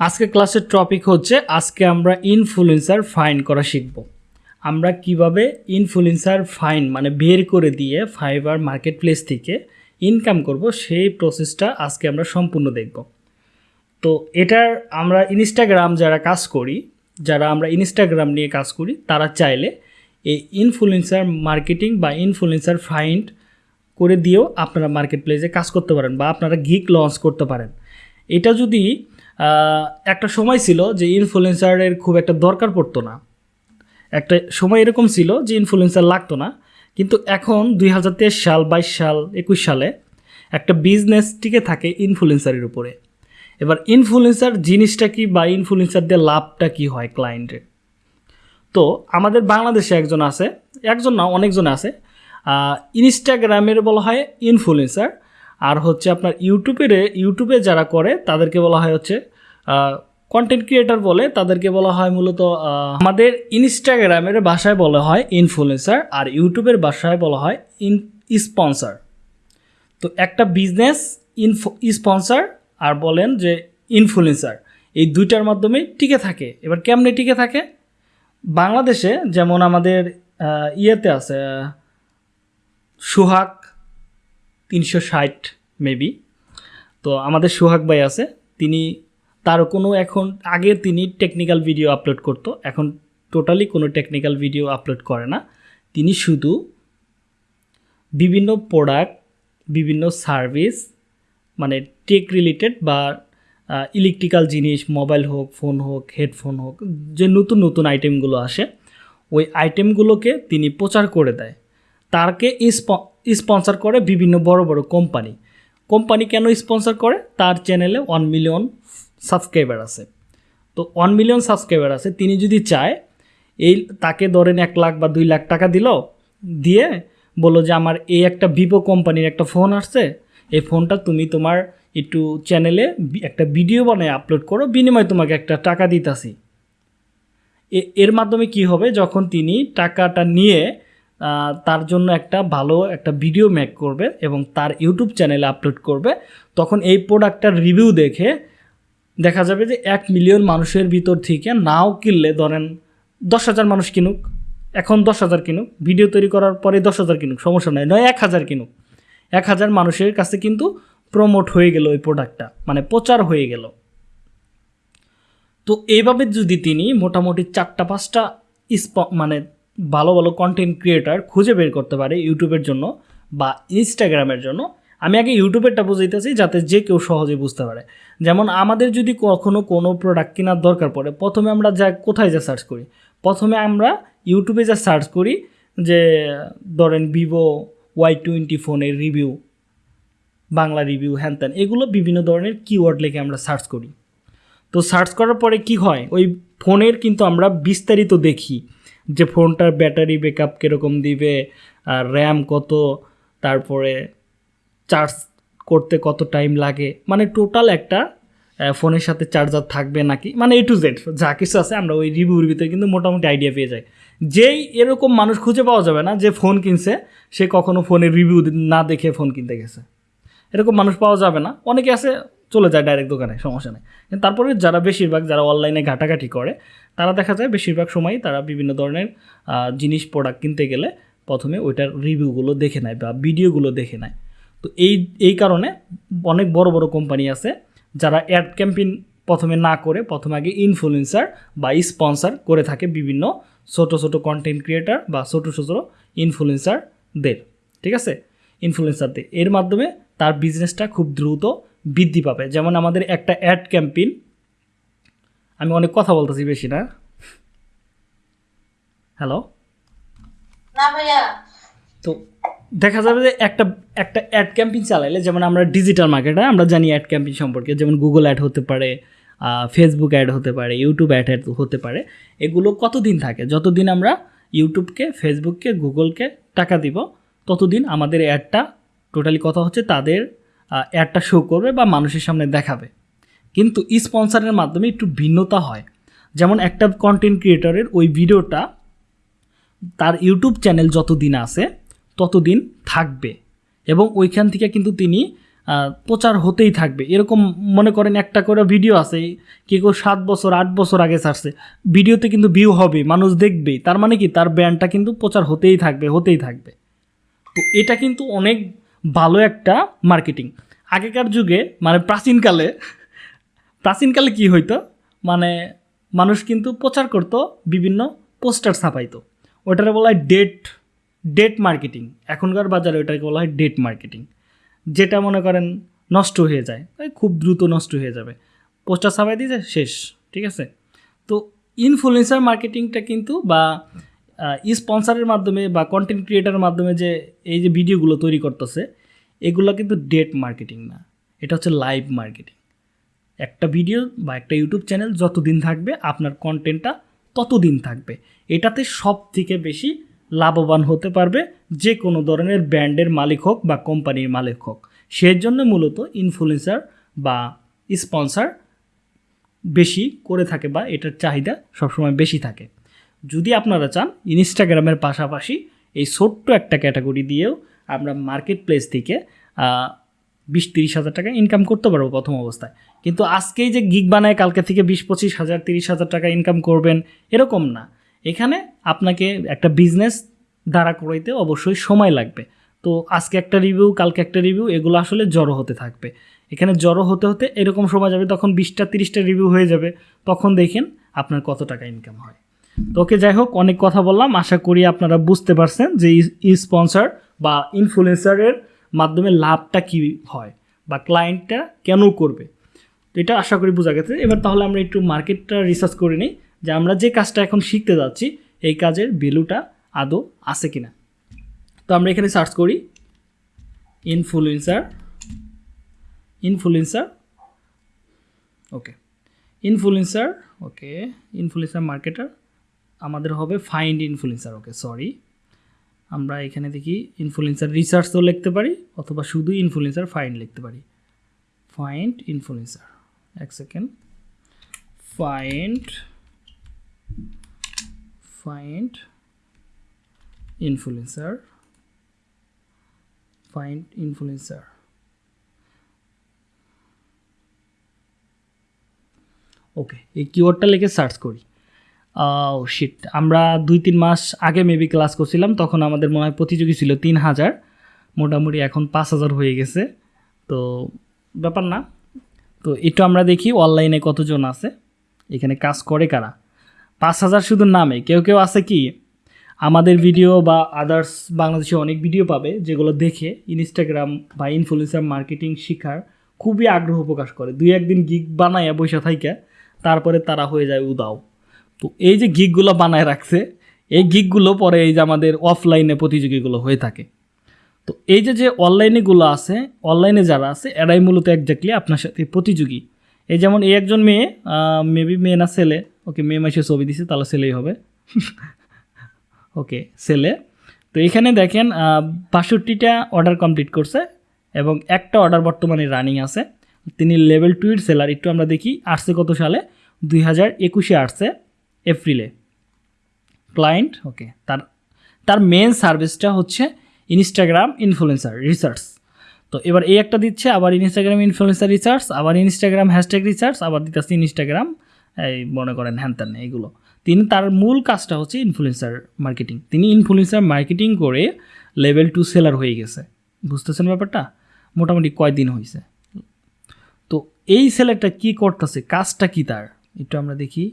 আজকে ক্লাসের টপিক হচ্ছে আজকে আমরা ইনফ্লুয়েন্সার ফাইন করা শিখব। আমরা কীভাবে ইনফ্লুয়েন্সার ফাইন মানে বের করে দিয়ে ফাইবার মার্কেট প্লেস থেকে ইনকাম করব, সেই প্রসেসটা আজকে আমরা সম্পূর্ণ দেখব। তো এটার আমরা ইনস্টাগ্রাম যারা কাজ করি, যারা আমরা ইনস্টাগ্রাম নিয়ে কাজ করি, তারা চাইলে এই ইনফ্লুয়েন্সার মার্কেটিং বা ইনফ্লুয়েন্সার ফাইন্ড করে দিয়েও আপনারা মার্কেট প্লেসে কাজ করতে পারেন বা আপনারা গিক লঞ্চ করতে পারেন। এটা যদি একটা সময় ছিল যে ইনফ্লুয়েন্সারের খুব একটা দরকার পড়তো না। একটা সময় এরকম ছিল যে ইনফ্লুয়েন্সার লাগতো না। কিন্তু এখন দুই হাজার তেইশ সাল, বাইশ সাল, একুশ সালে একটা বিজনেস টিকে থাকে ইনফ্লুয়েন্সারের উপরে। এবার ইনফ্লুয়েন্সার জিনিসটা কি বা ইনফ্লুয়েন্সার দিয়ে লাভটা কি হয় ক্লায়েন্টের তো আমাদের বাংলাদেশে একজন আছে, একজন না, অনেকজন আছে। ইনস্টাগ্রামের বলা হয় ইনফ্লুয়েন্সার আর হচ্ছে আপনার ইউটিউবের, ইউটিউবে যারা করে, তাদেরকে বলা হয় হচ্ছে কন্টেন্ট ক্রিয়েটার বলে, তাদেরকে বলা হয় মূলত আমাদের ইনস্টাগ্রামের ভাষায় বলা হয় ইনফ্লুয়েন্সার আর ইউটিউবের ভাষায় বলা হয় ইন স্পন্সার তো একটা বিজনেস ইনফো স্পন্সার আর বলেন যে ইনফ্লুয়েন্সার এই দুইটার মাধ্যমে টিকে থাকে। এবার কেমনে টিকে থাকে? বাংলাদেশে যেমন আমাদের ইয়েতে আছে, সুহাগ তিনশো ষাট মেবি। তো আমাদের সোহাগ ভাই আছে, তিনি তার কোনো এখন, আগে তিনি টেকনিক্যাল ভিডিও আপলোড করতো, এখন টোটালি কোনো টেকনিক্যাল ভিডিও আপলোড করে না। তিনি শুধু বিভিন্ন প্রোডাক্ট বিভিন্ন সার্ভিস মানে টেক রিলেটেড বা ইলেকট্রিক্যাল জিনিস মোবাইল হোক ফোন হোক হেডফোন হোক, যে নতুন নতুন আইটেমগুলো আসে, ওই আইটেমগুলোকে তিনি প্রচার করে দেয়। তারকে স্পন্সর করে বিভিন্ন বড় বড় কোম্পানি কোম্পানি কেন স্পন্সর করে? তার চ্যানেলে ওয়ান মিলিয়ন সাবস্ক্রাইবার আছে। তো ওয়ান মিলিয়ন সাবস্ক্রাইবার আছে, তিনি যদি চায়, এই তাকে ধরেন এক লাখ বা দুই লাখ টাকা দিল, দিয়ে বলল যে আমার এই একটা ভিভো কোম্পানির একটা ফোন আসছে, এই ফোনটা তুমি তোমার একটু চ্যানেলে একটা ভিডিও বানায় আপলোড করো, বিনিময়ে তোমাকে একটা টাকা দিতাছি। এর মাধ্যমে কি হবে? যখন তিনি টাকাটা নিয়ে তার জন্য একটা ভালো একটা ভিডিও মেক করবে এবং তার ইউটিউব চ্যানেলে আপলোড করবে। তখন এই প্রোডাক্টটার রিভিউ দেখে দেখা যাবে যে এক মিলিয়ন মানুষের ভিতর থেকে নাও কিনলে ধরেন দশ হাজার মানুষ কিনুক, এখন দশ হাজার কিনুক ভিডিও তৈরি করার পরে দশ হাজার কিনুক, সমস্যা নয় নয়, এক হাজার কিনুক। এক হাজার মানুষের কাছে কিন্তু প্রমোট হয়ে গেল ওই প্রোডাক্টটা মানে প্রচার হয়ে গেল। তো এইভাবে যদি তিনি মোটামুটি চারটা পাঁচটা স্প- মানে ভালো ভালো কন্টেন্ট ক্রিয়েটার খুঁজে বের করতে পারে ইউটিউবের জন্য বা ইনস্টাগ্রামের জন্য। আমি আগে ইউটিউবেরটা বুঝাইতেছি যাতে যে কেউ সহজে বুঝতে পারে। যেমন আমাদের যদি কখনো কোনো প্রোডাক্ট কেনার দরকার পড়ে, প্রথমে আমরা যা, কোথায় যা সার্চ করি? প্রথমে আমরা ইউটিউবে যা সার্চ করি যে, ধরেন ভিভো ওয়াই টোয়েন্টি ফোনের রিভিউ বাংলা রিভিউ হ্যান ত্যান, এগুলো বিভিন্ন ধরনের কিওয়ার্ড লিখে আমরা সার্চ করি। তো সার্চ করার পরে কি হয়? ওই ফোনের কিন্তু আমরা বিস্তারিত দেখি। যে ফোনটার ব্যাটারি ব্যাকআপ কীরকম দিবে, আর র্যাম কত, তারপরে চার্জ করতে কত টাইম লাগে মানে টোটাল একটা ফোনের সাথে চার্জার থাকবে নাকি মানে এ টু জেড, যা কিছু আছে আমরা ওই রিভিউর ভিতরে কিন্তু মোটামুটি আইডিয়া পেয়ে যাই। যেই এরকম মানুষ খুঁজে পাওয়া যাবে না যে ফোন কিনছে, সে কখনো ফোনের রিভিউ না দেখে ফোন কিনতে গেছে। এরকম মানুষ পাওয়া যাবে না। অনেকে আছে চলে যায় ডাইরেক্ট দোকানে, সমস্যা নেই। কিন্তু তারপরে যারা বেশিরভাগ, যারা অনলাইনে ঘাটাঘাটি করে, তারা দেখা যায় বেশিরভাগ সময়ই তারা বিভিন্ন ধরনের জিনিস প্রোডাক্ট কিনতে গেলে প্রথমে ওইটার রিভিউগুলো দেখে নেয় বা ভিডিওগুলো দেখে নেয়। তো এই এই কারণে অনেক বড় বড় কোম্পানি আছে যারা অ্যাড ক্যাম্পেইন প্রথমে না করে, প্রথমে আগে ইনফ্লুয়েন্সার বা স্পন্সর করে থাকে বিভিন্ন ছোট ছোট কন্টেন্ট ক্রিয়েটার বা ছোট ছোট ইনফ্লুয়েন্সারদের ঠিক আছে? ইনফ্লুয়েন্সারদের এর মাধ্যমে তার বিজনেসটা খুব দ্রুত বৃদ্ধি পাবে। যেমন আমাদের একটা অ্যাড ক্যাম্পেইন আমি অনেক কথা বলতেছি বেশি না। হ্যালো না ভাইয়া। তো দেখা যাবে যে একটা একটা অ্যাড ক্যাম্পেইন চালাইলে যেমন আমরা ডিজিটাল মার্কেটে আমরা জানি অ্যাড ক্যাম্পেইন সম্পর্কে যেমন গুগল অ্যাড হতে পারে ফেসবুক অ্যাড হতে পারে ইউটিউব অ্যাড হতে পারে এগুলো কতদিন থাকে? যতদিন আমরা ইউটিউবকে ফেসবুককে গুগলকে টাকা দিব ততদিন আমাদের অ্যাডটা টোটালি কথা হচ্ছে তাদের অ্যাডটা শো করবে বা মানুষের সামনে দেখাবে। কিন্তু স্পন্সারের মাধ্যমে একটু ভিন্নতা হয়। যেমন একটা কন্টেন্ট ক্রিয়েটরের ওই ভিডিওটা তার ইউটিউব চ্যানেল যতদিন আছে, ততদিন থাকবে। এবং ওইখান থেকে কিন্তু তিনি প্রচার হতেই থাকবে। এরকম মনে করেন একটা করে ভিডিও আছে কে কেউ সাত বছর, আট বছর আগে ছাড়ছে। ভিডিওতে কিন্তু ভিউ হবে, মানুষ দেখবেই। তার মানে কি? তার ব্র্যান্ডটা কিন্তু প্রচার হতেই থাকবে হতেই থাকবে। তো এটা কিন্তু অনেক ভালো একটা মার্কেটিং আগেকার যুগে মানে প্রাচীনকালে প্রাচীনকালে কি হইতো? মানে মানুষ কিন্তু প্রচার করতো, বিভিন্ন পোস্টার ছাপাইতো। ওটারে বলা হয় ডেট ডেট মার্কেটিং এখনকার বাজারে ওটাকে বলা হয় ডেট মার্কেটিং যেটা মনে করেন নষ্ট হয়ে যায় খুব দ্রুত নষ্ট হয়ে যাবে। পোস্টার ছাপাই দিয়েছে, শেষ, ঠিক আছে? তো ইনফ্লুয়েন্সার মার্কেটিংটা কিন্তু বা স্পন্সারের মাধ্যমে বা কন্টেন্ট ক্রিয়েটারের মাধ্যমে যে এই যে ভিডিওগুলো তৈরি করতেছে, এগুলো কিন্তু ডেট মার্কেটিং না। এটা হচ্ছে লাইভ মার্কেটিং একটা ভিডিও বা একটা ইউটিউব চ্যানেল যতদিন থাকবে, আপনার কন্টেন্টটা ততদিন থাকবে। এটাতে সব থেকে বেশি লাভবান হতে পারবে যে কোনো ধরনের ব্র্যান্ডের মালিক হোক বা কোম্পানির মালিক হোক। সেই জন্য মূলত ইনফ্লুয়েন্সার বা স্পন্সার বেশি করে থাকে বা এটার চাহিদা সবসময় বেশি থাকে। যদি আপনারা চান ইনস্টাগ্রামের পাশাপাশি এই ছোট্ট একটা ক্যাটাগরি দিয়েও আমরা মার্কেট প্লেস থেকে বিশ তিরিশ হাজার টাকা ইনকাম করতে পারব প্রথম অবস্থায়। কিন্তু আজকেই যে গিগ বানায়, কালকে থেকে বিশ, পঁচিশ হাজার, তিরিশ হাজার টাকা ইনকাম করবেন, এরকম না। এখানে আপনাকে একটা বিজনেস দাঁড়া করাইতে অবশ্যই সময় লাগবে। তো আজকে একটা রিভিউ কালকে একটা রিভিউ এগুলো আসলে জড়ো হতে থাকবে। এখানে জড়ো হতে হতে এরকম সময় যাবে, তখন বিশটা, তিরিশটা রিভিউ হয়ে যাবে। তখন দেখেন আপনার কত টাকা ইনকাম হয়। তো ওকে যাই হোক, অনেক কথা বললাম। আশা করি আপনারা বুঝতে পারছেন যে স্পন্সর বা ইনফ্লুয়েন্সারের মাধ্যমে লাভটা কী হয় বা ক্লায়েন্টটা কেন করবে। তো এটা আশা করি বোঝা গেছে। এবার তাহলে আমরা একটু মার্কেটটা রিসার্চ করে নিই যে আমরা যে কাজটা এখন শিখতে যাচ্ছি, এই কাজের ভ্যালুটা আদৌ আছে কিনা। তো আমরা এখানে সার্চ করি influencer influencer okay influencer okay influencer marketer আমাদের হবে ফাইন্ড ইনফ্লুয়েন্সার ওকে সরি আমরা এখানে দেখি ইনফ্লুয়েন্সার রিসার্চও লিখতে পারি, অথবা শুধু ইনফ্লুয়েন্সার ফাইন্ড লিখতে পারি। ফাইন্ড ইনফ্লুয়েন্সার এক second find find influencer find influencer okay এই কিওয়ার্ডটা লিখে সার্চ করি। শিট আমরা দুই তিন মাস আগে মেবি ক্লাস করছিলাম, তখন আমাদের মনে হয় প্রতিযোগী ছিল তিন হাজার। মোটামুটি এখন পাঁচ হাজার হয়ে গেছে। তো ব্যাপার না। তো একটু আমরা দেখি অনলাইনে কতজন আছে। এখানে কাজ করে কারা? পাঁচ হাজার শুধু নামে। কেউ কেউ আছে কি? আমাদের ভিডিও বা আদার্স বাংলাদেশে অনেক ভিডিও পাবে, যেগুলো দেখে ইনস্টাগ্রাম বা ইনফ্লুয়েন্সার মার্কেটিং শেখার খুবই আগ্রহ প্রকাশ করে। দুই একদিন গিগ বানায় বৈশা থাইকা, তারপরে তারা হয়ে যায় উদাও। তো এই যে গিকগুলো বানায় রাখছে, এই গিকগুলো পরে এই যে আমাদের অফলাইনে প্রতিযোগীগুলো হয়ে থাকে। তো এই যে যে অনলাইনেগুলো আছে অনলাইনে যারা আছে, এরাই মূলত একজাক্টলি আপনার সাথে প্রতিযোগী। এই যেমন এই একজন মেয়ে মেবি মেয়ে না, ছেলে। ওকে মেয়ে মাসে ছবি দিছে, তাহলে ছেলেই হবে। ওকে ছেলে। তো এখানে দেখেন বাষট্টিটা অর্ডার কমপ্লিট করছে এবং একটা অর্ডার বর্তমানে রানিং আছে। তিনি লেভেল টুয়ের সেলার একটু আমরা দেখি, আসছে কত সালে? দুই হাজার একুশে আসছে। এপ্রিলে। ক্লায়েন্ট, ওকে, তার তার মেন সার্ভিসটা হচ্ছে ইনস্টাগ্রাম ইনফ্লুয়েন্সার রিসার্চ তো এবার এই একটা দিচ্ছে, আবার ইনস্টাগ্রাম ইনফ্লুয়েন্সার রিসার্চ আবার ইনস্টাগ্রাম হ্যাশট্যাগ রিসার্চ আবার দিতেছে ইনস্টাগ্রাম এই মনে করেন হ্যান এইগুলো। তিনি তার মূল কাজটা হচ্ছে ইনফ্লুয়েন্সার মার্কেটিং তিনি ইনফ্লুয়েন্সার মার্কেটিং করে লেভেল টু সেলার হয়ে গেছে। বুঝতেছেন ব্যাপারটা? মোটামুটি কয়দিন হয়েছে তো এই সেলারটা কি করতেছে? কাজটা কি তার? একটু আমরা দেখি।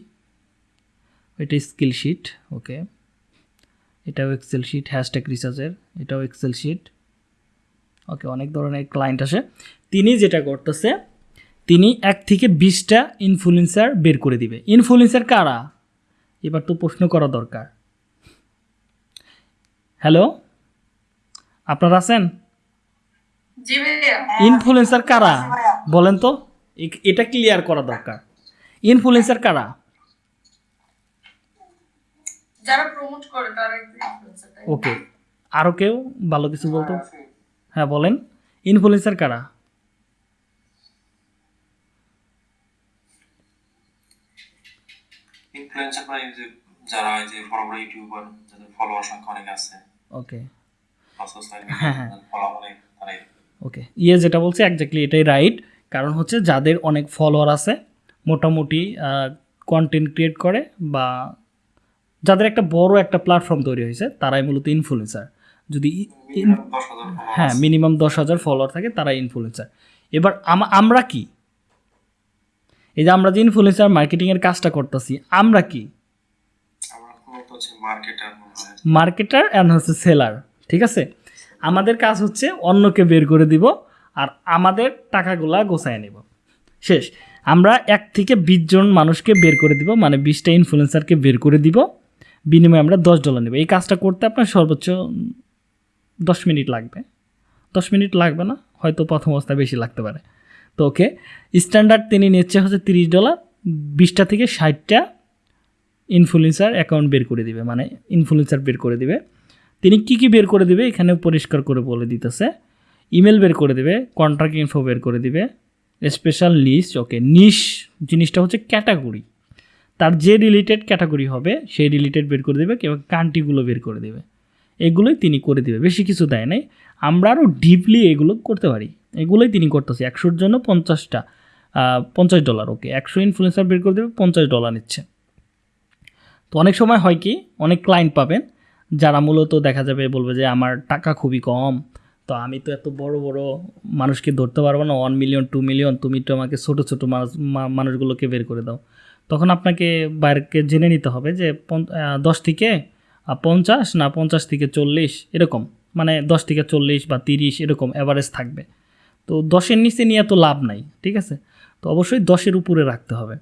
এটা স্কিল শিট ওকে এটাও এক্সেল শিট হ্যাশট্যাগ রিসার্চের এটাও এক্সেল শিট ওকে অনেক ধরনের ক্লায়েন্ট আসে। তিনি যেটা করতেছে তিনি এক থেকে বিশটা ইনফ্লুয়েন্সার বের করে দিবে। ইনফ্লুয়েন্সার কারা? এবার তো প্রশ্ন করা দরকার। হ্যালো আপনারা আছেন? ইনফ্লুয়েন্সার কারা? বলেন তো। এটা ক্লিয়ার করা দরকার। ইনফ্লুয়েন্সার কারা? যারা প্রমোট করে তারা একটু influencer ওকে আরও কেউ ভালো কিছু বলতো? হ্যাঁ বলেন। ইনফ্লুয়েন্সার কারা? ইনফ্লুয়েন্সার মানে যে যারা এই যে বড় বড় ইউটিউবার যাদের ফলোয়ার সংখ্যা অনেক আছে। ওকে হ্যাঁ, হ্যাঁ। ওকে ইয়ে যেটা বলছে একজাক্টলি এটাই রাইট কারণ হচ্ছে যাদের অনেক ফলোয়ার আছে মোটামুটি কন্টেন্ট ক্রিয়েট করে বা যাদের একটা বড় একটা প্ল্যাটফর্ম তৈরি হয়েছে তারাই মূলত ইনফ্লুয়েন্সার যদি হ্যাঁ মিনিমাম দশ হাজার ফলোয়ার থাকে তারাই ইনফ্লুয়েন্সার এবার আম- আমরা কি? এই যে আমরা যে ইনফ্লুয়েন্সার মার্কেটিংয়ের কাজটা করতেছি আমরা কি? হচ্ছে মার্কেটার মার্কেটার অ্যান্ড হচ্ছে সেলার ঠিক আছে? আমাদের কাজ হচ্ছে অন্যকে বের করে দিব আর আমাদের টাকাগুলা গোছায় নেব। শেষ। আমরা এক থেকে বিশ জন মানুষকে বের করে দিব মানে বিশটা ইনফ্লুয়েন্সারকে বের করে দিব। বিনিময়ে আমরা দশ ডলার নেব। এই কাজটা করতে আপনার সর্বোচ্চ দশ মিনিট লাগবে। দশ মিনিট লাগবে না, হয়তো প্রথম অবস্থায় বেশি লাগতে পারে। তো ওকে স্ট্যান্ডার্ড তিনি নিচ্ছে হচ্ছে তিরিশ ডলার বিশটা থেকে ষাটটা ইনফ্লুয়েন্সার অ্যাকাউন্ট বের করে দিবে মানে ইনফ্লুয়েন্সার বের করে দিবে। তিনি কি কি বের করে দিবে এখানে পরিষ্কার করে বলে দিতেছে। ইমেল বের করে দিবে কন্ট্রাক্ট ইনফো বের করে দিবে স্পেশাল লিস্ট ওকে নিশ জিনিসটা হচ্ছে ক্যাটাগরি তার যে রিলেটেড ক্যাটাগরি হবে, সেই রিলেটেড বের করে দেবে এবং কান্ট্রিগুলো বের করে দেবে। এগুলোই তিনি করে দিবে। বেশি কিছু দেয় নাই। আমরা আরও ডিপলি এগুলো করতে পারি। এগুলোই তিনি করতেছে। একশোর জন্য পঞ্চাশটা পঞ্চাশ ডলার ওকে একশো ইনফ্লুয়েন্সার বের করে দেবে, পঞ্চাশ ডলার নিচ্ছে। তো অনেক সময় হয় কি, অনেক ক্লায়েন্ট পাবেন, যারা মূলত দেখা যাবে বলবে যে, আমার টাকা খুবই কম, তো আমি তো এত বড় বড় মানুষকে ধরতে পারব না। ওয়ান মিলিয়ন টু মিলিয়ন তুমি তো আমাকে ছোটো ছোটো মানুষ মানুষগুলোকে বের করে দাও। তখন আপনাকে বাইরকে জেনে নিতে হবে যে দশ থেকে পঞ্চাশ না পঞ্চাশ থেকে চল্লিশ এরকম। মানে দশ থেকে চল্লিশ বা তিরিশ এরকম অ্যাভারেজ থাকবে। তো দশের নিচে নিয়ে তো লাভ নাই, ঠিক আছে? তো অবশ্যই দশের উপরে রাখতে হবে।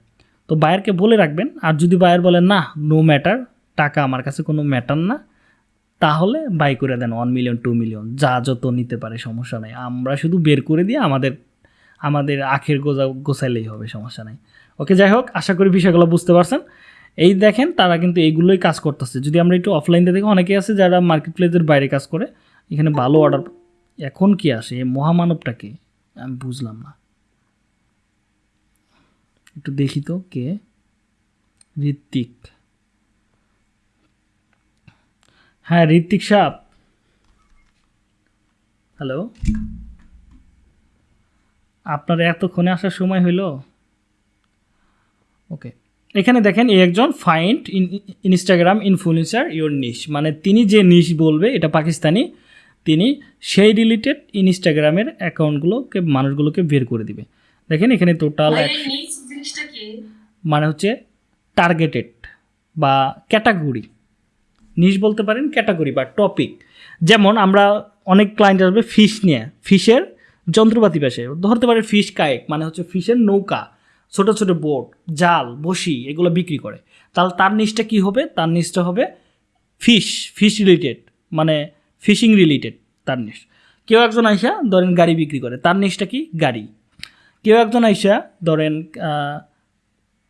তো বায়ারকে বলে রাখবেন, আর যদি বায়ার বলে, না নো ম্যাটার টাকা আমার কাছে কোনো ম্যাটার না, তাহলে বাই করে দেন ওয়ান মিলিয়ন টু মিলিয়ন যা যত নিতে পারে, সমস্যা নাই। আমরা শুধু বের করে দিয়ে আমাদের আমাদের আখের গোজা গোছাইলেই হবে, সমস্যা নাই। ওকে, যাই হোক, আশা করি বিষয়গুলো বুঝতে পারছেন। এই দেখেন, তারা কিন্তু এইগুলোই কাজ করতেছে। যদি আমরা একটু অফলাইন দেখি অনেকে আছে যারা মার্কেট প্লেসের বাইরে কাজ করে। এখানে ভালো অর্ডার এখন কি আসে? এই মহামানবটা কে? আমি বুঝলাম না। একটু দেখি তো কে? ঋত্বিক। হ্যাঁ ঋত্বিক সাপ হ্যালো আপনার এতক্ষণে আসার সময় হইল? ওকে এখানে দেখেন এই একজন find in Instagram influencer your niche মানে তিনি যে নিশ বলবে এটা পাকিস্তানি তিনি সেই রিলেটেড ইনস্টাগ্রামের অ্যাকাউন্টগুলোকে মানুষগুলোকে বের করে দিবে। দেখেন এখানে টোটাল কি? মানে হচ্ছে টার্গেটেড বা ক্যাটাগরি নিশ বলতে পারেন ক্যাটাগরি বা টপিক যেমন আমরা অনেক ক্লায়েন্ট আসবে ফিশ নিয়ে। ফিশের যন্ত্রপাতি পেশে ধরতে পারে ফিশ কায়েক মানে হচ্ছে ফিশের নৌকা। ছোট ছোট বোট, জাল, বসি এগুলো বিক্রি করে। তাহলে তার নিচটা কি হবে? তার নিচটা হবে ফিশ ফিশ রিলেটেড মানে ফিশিং রিলেটেড তার নিচ। কেউ একজন আইসা ধরেন গাড়ি বিক্রি করে, তার নিচটা কি? গাড়ি। কেউ একজন আইসা ধরেন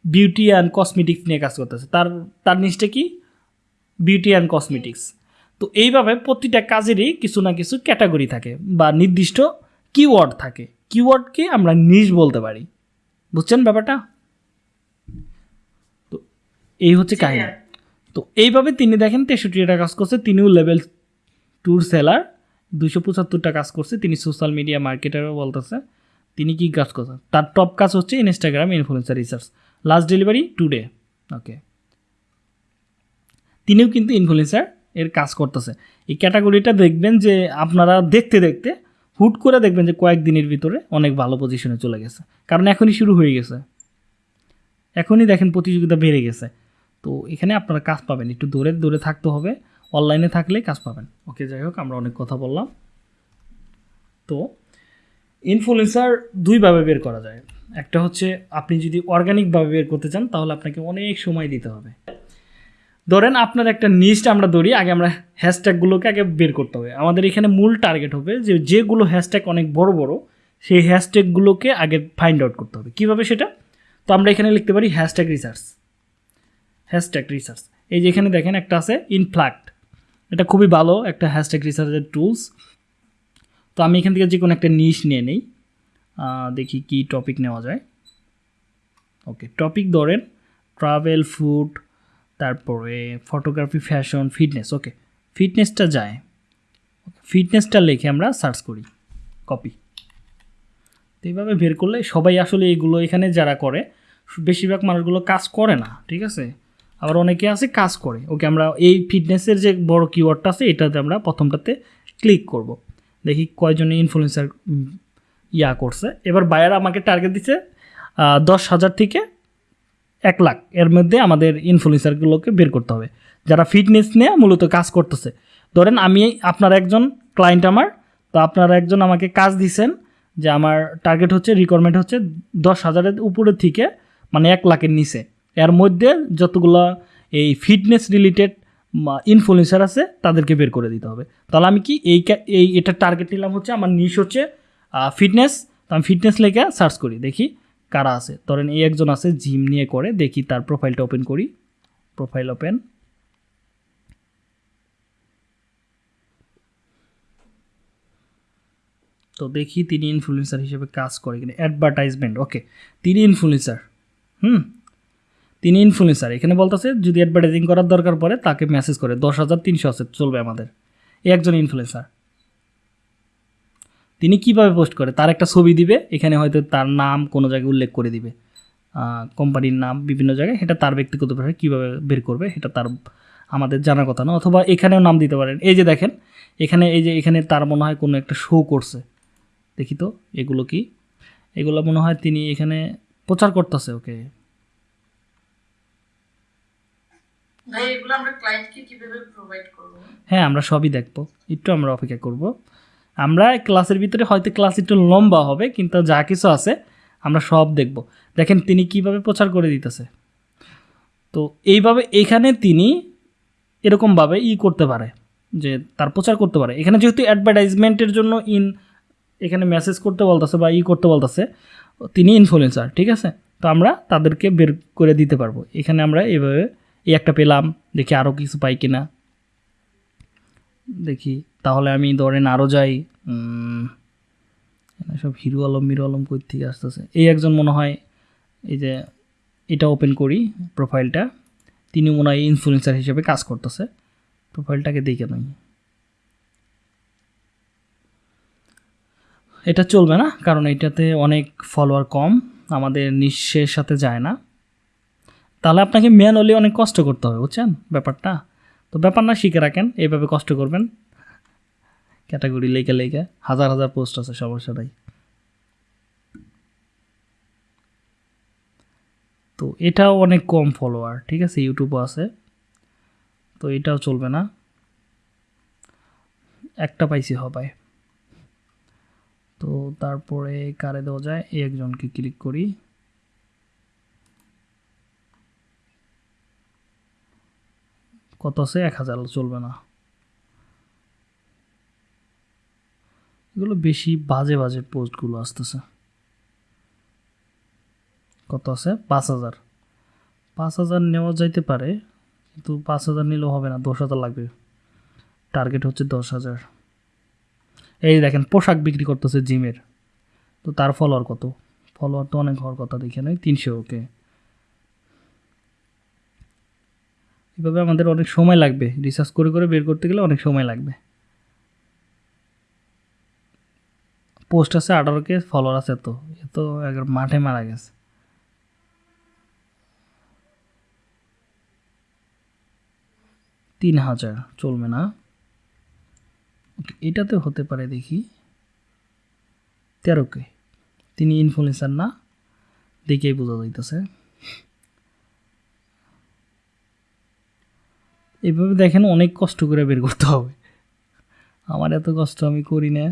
বিউটি অ্যান্ড কসমেটিক্স নিয়ে কাজ করতেছে, তার তার নিচটা কি? বিউটি অ্যান্ড কসমেটিক্স তো এইভাবে প্রতিটা কাজেরই কিছু না কিছু ক্যাটাগরি থাকে বা নির্দিষ্ট কিওয়ার্ড থাকে। কিওয়ার্ডকে আমরা নিজ বলতে পারি। বুঝছেন ব্যাপারটা? তো এই হচ্ছে কাহিনী। তো এইভাবে তিনি দেখেন তেষট্টিটা কাজ করছে তিনিও লেভেল ট্যুর সেলার দুশো পঁচাত্তরটা কাজ করছে তিনি সোশ্যাল মিডিয়া মার্কেটারও বলতেছে তিনি কি কাজ করছেন তার টপ কাজ হচ্ছে Instagram influencer research last delivery today okay তিনিও কিন্তু ইনফ্লুয়েন্সার এর কাজ করতেছে। এই ক্যাটাগরিটা দেখবেন যে আপনারা দেখতে দেখতে হুট করে দেখবেন যে কয়েকদিনের ভিতরে অনেক ভালো পজিশনে চলে গেছে। কারণ এখনই শুরু হয়ে গেছে। এখনই দেখেন প্রতিযোগিতা বেড়ে গেছে। তো এখানে আপনারা কাজ পাবেন। একটু দূরে দূরে থাকতে হবে। অনলাইনে থাকলে কাজ পাবেন। ওকে যাই হোক, আমরা অনেক কথা বললাম। তো ইনফ্লুয়েন্সার দুইভাবে বের করা যায়। একটা হচ্ছে আপনি যদি অর্গানিকভাবে বের করতে চান, তাহলে আপনাকে অনেক সময় দিতে হবে। ধরেন আপনার একটা নিস্ট আমরা ধরি, আগে আমরা হ্যাশট্যাগুলোকে আগে বের করতে হবে। আমাদের এখানে মূল টার্গেট হবে যে যেগুলো হ্যাশট্যাগ অনেক বড় বড়, সেই হ্যাশট্যাগুলোকে আগে ফাইন্ড আউট করতে হবে। কীভাবে সেটা? তো আমরা এখানে লিখতে পারি হ্যাশট্যাগ রিসার্চ হ্যাশট্যাগ রিসার্চ এই যে এখানে দেখেন একটা আছে ইনফ্ল্যাক্ট এটা খুবই ভালো একটা হ্যাশট্যাগ রিসার্চের টুলস তো আমি এখান থেকে যে কোনো একটা নিশ নিয়ে নেই। দেখি কি টপিক নেওয়া যায়। ওকে টপিক ধরেন ট্রাভেল ফুড তারপরে ফটোগ্রাফি ফ্যাশন ফিটনেস ওকে ফিটনেসটা যায়। ফিটনেসটা লিখে আমরা সার্চ করি কপি তো এইভাবে বের করলে সবাই আসলে এগুলো এখানে যারা করে, বেশিরভাগ মানুষগুলো কাজ করে না, ঠিক আছে? আবার অনেকে আছে কাজ করে। ওকে আমরা এই ফিটনেসের যে বড় কিওয়ার্ডটা আছে, এটাতে আমরা প্রথমটাতে ক্লিক করব। দেখি কয়জনে ইনফ্লুয়েন্সার ইয়া করছে। এবার বায়ার আমাকে টার্গেট দিচ্ছে দশ হাজার থেকে এক লাখ। এর মধ্যে আমাদের ইনফ্লুয়েন্সারগুলোকে বের করতে হবে। যারা ফিটনেস নিয়ে মূলত কাজ করতেছে। ধরেন আমি আপনার একজন ক্লায়েন্ট আমার, তো আপনারা একজন আমাকে কাজ দিছেন যে আমার টার্গেট হচ্ছে রিকোয়ারমেন্ট হচ্ছে দশ হাজারের উপরের থেকে মানে এক লাখের নিচে। এর মধ্যে যতগুলো এই ফিটনেস রিলেটেড ইনফ্লুয়েন্সার আছে, তাদেরকে বের করে দিতে হবে। তাহলে আমি কি এই এই, এটা টার্গেট নিলাম হচ্ছে, আমার নিশ হচ্ছে ফিটনেস তো আমি ফিটনেস লেখে সার্চ করি, দেখি। কারা আছে? ধরেন এই একজন আছে, জিম নিয়ে করে দেখি তার প্রোফাইলটা ওপেন করি। প্রোফাইল ওপেন তো দেখি তিনি ইনফ্লুয়েন্সার হিসেবে কাজ করে কিনা। অ্যাডভার্টাইজমেন্ট ওকে তিনি ইনফ্লুয়েন্সার হুম? তিনি ইনফ্লুয়েন্সার এখানে বলতেছে, যদি অ্যাডভার্টাইজিং করার দরকার পড়ে, তাকে মেসেজ করে। দশ হাজার তিনশো আছে, চলবে আমাদের। একজন ইনফ্লুয়েন্সার তিনি কীভাবে পোস্ট করে? তার একটা ছবি দিবে এখানে হয়তো তার নাম কোনো জায়গায় উল্লেখ করে দিবে। কোম্পানির নাম বিভিন্ন জায়গায় সেটা তার ব্যক্তিগতভাবে কীভাবে বের করবে সেটা তার আমাদের জানার কথা না। অথবা এখানেও নাম দিতে পারেন। এই যে দেখেন এখানে এই যে এখানে তার মনে হয় কোনো একটা শো করছে। দেখি তো এগুলো কি? এগুলো মনে হয় তিনি এখানে প্রচার করতেছে ওকে। হ্যাঁ আমরা সবই দেখব। একটু আমরা অপেক্ষা করব। আমরা ক্লাসের ভিতরে হয়তো ক্লাস একটু লম্বা হবে, কিন্তু যা কিছু আছে আমরা সব দেখব। দেখেন তিনি কীভাবে প্রচার করে দিতেছে। তো এইভাবে এখানে তিনি এরকমভাবে ই করতে পারে, যে তার প্রচার করতে পারে। এখানে যেহেতু অ্যাডভার্টাইজমেন্টের জন্য ইন এখানে মেসেজ করতে বলতেছে বা ই করতে বলতেছে, তিনি ইনফ্লুয়েন্সার ঠিক আছে? তো আমরা তাদেরকে বের করে দিতে পারব। এখানে আমরা এভাবে এই একটা পেলাম, দেখি আরও কিছু পাই কিনা। দেখি। তাহলে আমি ধরেন আরও যাই সব হিরো আলম, মিরো আলম কই থেকে আসতেছে? এই একজন মনে হয়, এই যে এটা ওপেন করি প্রোফাইলটা তিনি মনে হয় ইনফ্লুয়েন্সার হিসেবে কাজ করতেছে। প্রোফাইলটাকে দেখে নই। এটা চলবে না, কারণ এটাতে অনেক ফলোয়ার কম, আমাদের নিঃশ্বের সাথে যায় না। তাহলে আপনাকে ম্যানুয়ালি অনেক কষ্ট করতে হবে, বুঝছেন ব্যাপারটা? তো ব্যাপার না, শিখে রাখেন, এইভাবে কষ্ট করবেন। ক্যাটাগরি লেখে লেখে, হাজার হাজার পোস্ট আছে সবার সাথেই। তো এটাও অনেক কম ফলোয়ার ঠিক আছে? ইউটিউবও আছে। তো এটাও চলবে না। একটা পাইছি হবে তো তারপরে কারে দেওয়া যায়? এই একজনকে ক্লিক করি। কত আছে? এক হাজার, চলবে না। এগুলো বেশি বাজে বাজে পোস্টগুলো আসতেছে। কত আছে? পাঁচ হাজার। পাঁচ হাজার নেওয়া যাইতে পারে, কিন্তু পাঁচ হাজার নিলেও হবে না, দশ হাজার লাগবে। টার্গেট হচ্ছে দশ হাজার। এই দেখেন, পোশাক বিক্রি করতেছে জিমের। তো তার ফলোয়ার কত? ফলোয়ার তো অনেক হওয়ার কথা দেখে নেই, তিনশো, ওকে। এভাবে আমাদের অনেক সময় লাগবে রিসার্চ করে করে বের করতে গেলে অনেক সময় লাগবে। পোস্ট আছে আঠারো কে ফলোয়ার আছে তো এ তো একবার মাঠে মারা গেছে। তিন হাজার চলবে না। এটাতে হতে পারে দেখি। তেরো কে, তিনি ইনফ্লুয়েন্সার না, দেখেই বোঝা যাইতেছে। এভাবে দেখেন অনেক কষ্ট করে বের করতে হবে। আমার এত কষ্ট আমি করি না।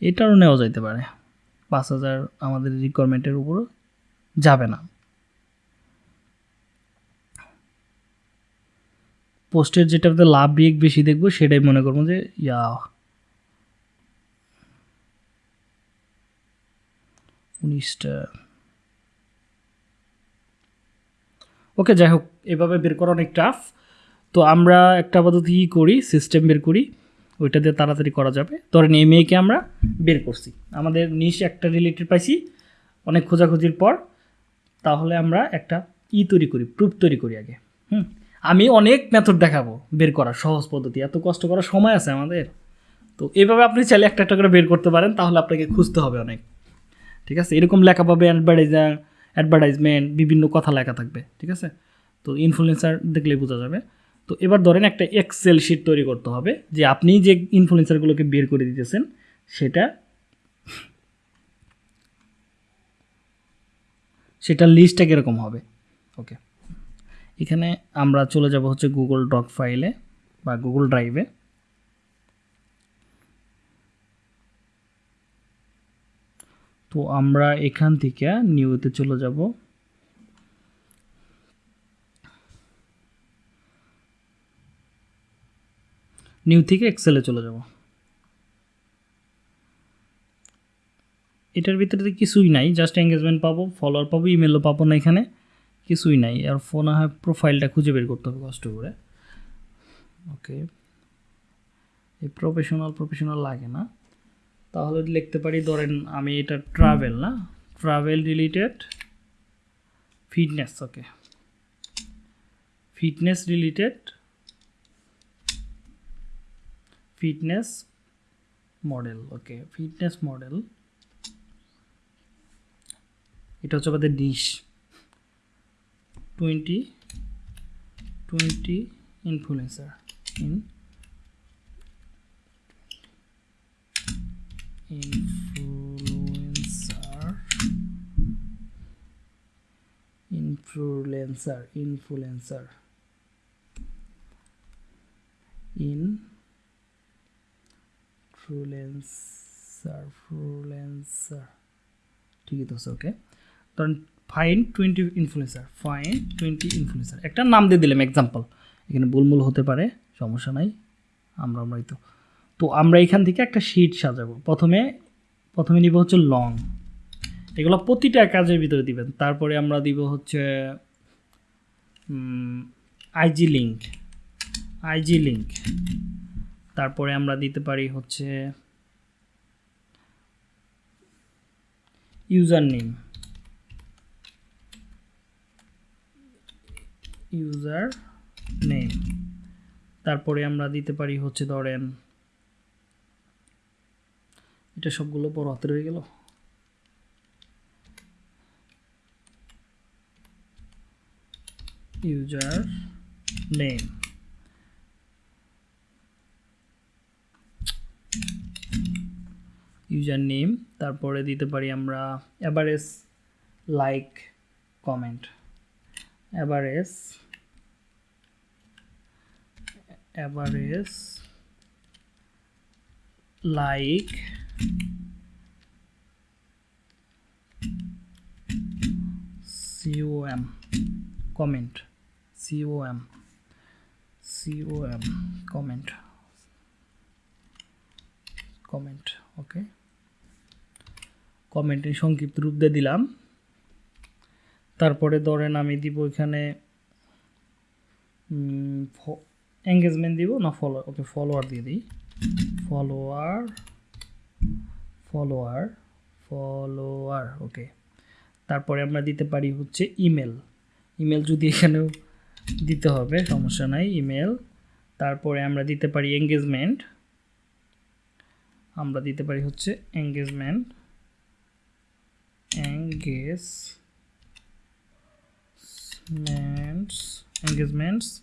এটারও নেওয়া যাইতে পারে। পাঁচ হাজার আমাদের রিকোয়ারমেন্টের উপর যাবে না। পোস্টের যেটাতে লাভ রিয়েক বেশি দেখব, সেটাই মনে করব যে, ইয়া। উনিশটা। ওকে যাই হোক, এভাবে বের করা অনেক টাফ তো আমরা একটা আপাতত ই করি সিস্টেম বের করি। ওইটা দিয়ে তাড়াতাড়ি করা যাবে। ধরেন এই মেয়েকে আমরা বের করছি। আমাদের নিশ একটা রিলেটেড পাইছি, অনেক খোঁজাখুঁজির পর, তাহলে আমরা একটা ই তৈরি করি প্রুফ তৈরি করি আগে। হুম? আমি অনেক মেথড দেখাবো বের করার, সহজ পদ্ধতি। এত কষ্ট করার সময় আছে আমাদের। তো এইভাবে আপনি চাইলে একটা একটা করে বের করতে পারেন, তাহলে আপনাকে খুঁজতে হবে অনেক। ঠিক আছে? এরকম লেখা পাবে অ্যাডভার্টাইজার অ্যাডভার্টাইজমেন্ট বিভিন্ন কথা লেখা থাকবে। ঠিক আছে? তো ইনফ্লুয়েন্সার দেখলেই বোঝা যাবে। তো এবার ধরেন একটা এক্সেল শিট তৈরি করতে হবে যে আপনি যে ইনফ্লুয়েন্সারগুলোকে বের করে দিতেছেন, সেটা সেটার লিস্টটা কীরকম হবে? ওকে এখানে আমরা চলে যাব হচ্ছে গুগল ডক ফাইলে বা গুগল ড্রাইভে তো আমরা এখান থেকে নিউতে চলে যাব। নিউ থেকে এক্সেলে চলে যাব। এটার ভিতরে কিছুই নাই জাস্ট এঙ্গেজমেন্ট পাবো ফলোয়ার পাবো ইমেলও পাবো না এখানে, কিছুই নাই। আর ফোন হয় প্রোফাইলটা খুঁজে বের করতে হবে কষ্ট করে। ওকে। এই প্রফেশনাল প্রফেশনাল লাগে না। তাহলে লিখতে পারি, ধরেন আমি এটা ট্রাভেল না travel related fitness okay. Fitness related fitness model okay fitness model এটা হচ্ছে আমাদের dish twenty twenty influencer in influencer influencer influencer in influencer influencer ঠিকই তো আছে ওকে ধরেন fine twenty influencer fine twenty influencer একটা নাম দিয়ে দিলাম এক্সাম্পল এখানে বুলমুল হতে পারে, সমস্যা নাই। আমরা, আমরাই তো। তো আমরা এখান থেকে একটা শিট সাজাবো। প্রথমে প্রথমে নিব হচ্ছে লং এগুলো প্রতিটা কাজের ভিতরে দিবেন। তারপরে আমরা দিব হচ্ছে আইজি লিঙ্ক আইজি লিঙ্ক তারপরে আমরা দিতে পারি হচ্ছে ইউজার নেম ইউজার নেম তারপরে আমরা দিতে পারি হচ্ছে ধরেন, এটা সবগুলো বড় হাতের হয়ে গেল। ইউজার নেম ইউজার নেম তারপরে দিতে পারি আমরা average like comment average average like COM comment. COM COM comment. Comment. Okay কমেন্টের সংক্ষিপ্ত রূপ দিয়ে দিলাম। তারপরে ধরেন আমি দিব এখানে এঙ্গেজমেন্ট দিব না ফলো ওকে ফলোয়ার দিয়ে দিই। Follower follower follower okay. তারপরে আমরা দিতে পারি হচ্ছে ইমেল ইমেল যদি এখানেও দিতে হবে, সমস্যা নাই ইমেল তারপরে আমরা দিতে পারি এঙ্গেজমেন্ট আমরা দিতে পারি হচ্ছে engagement engagements engagements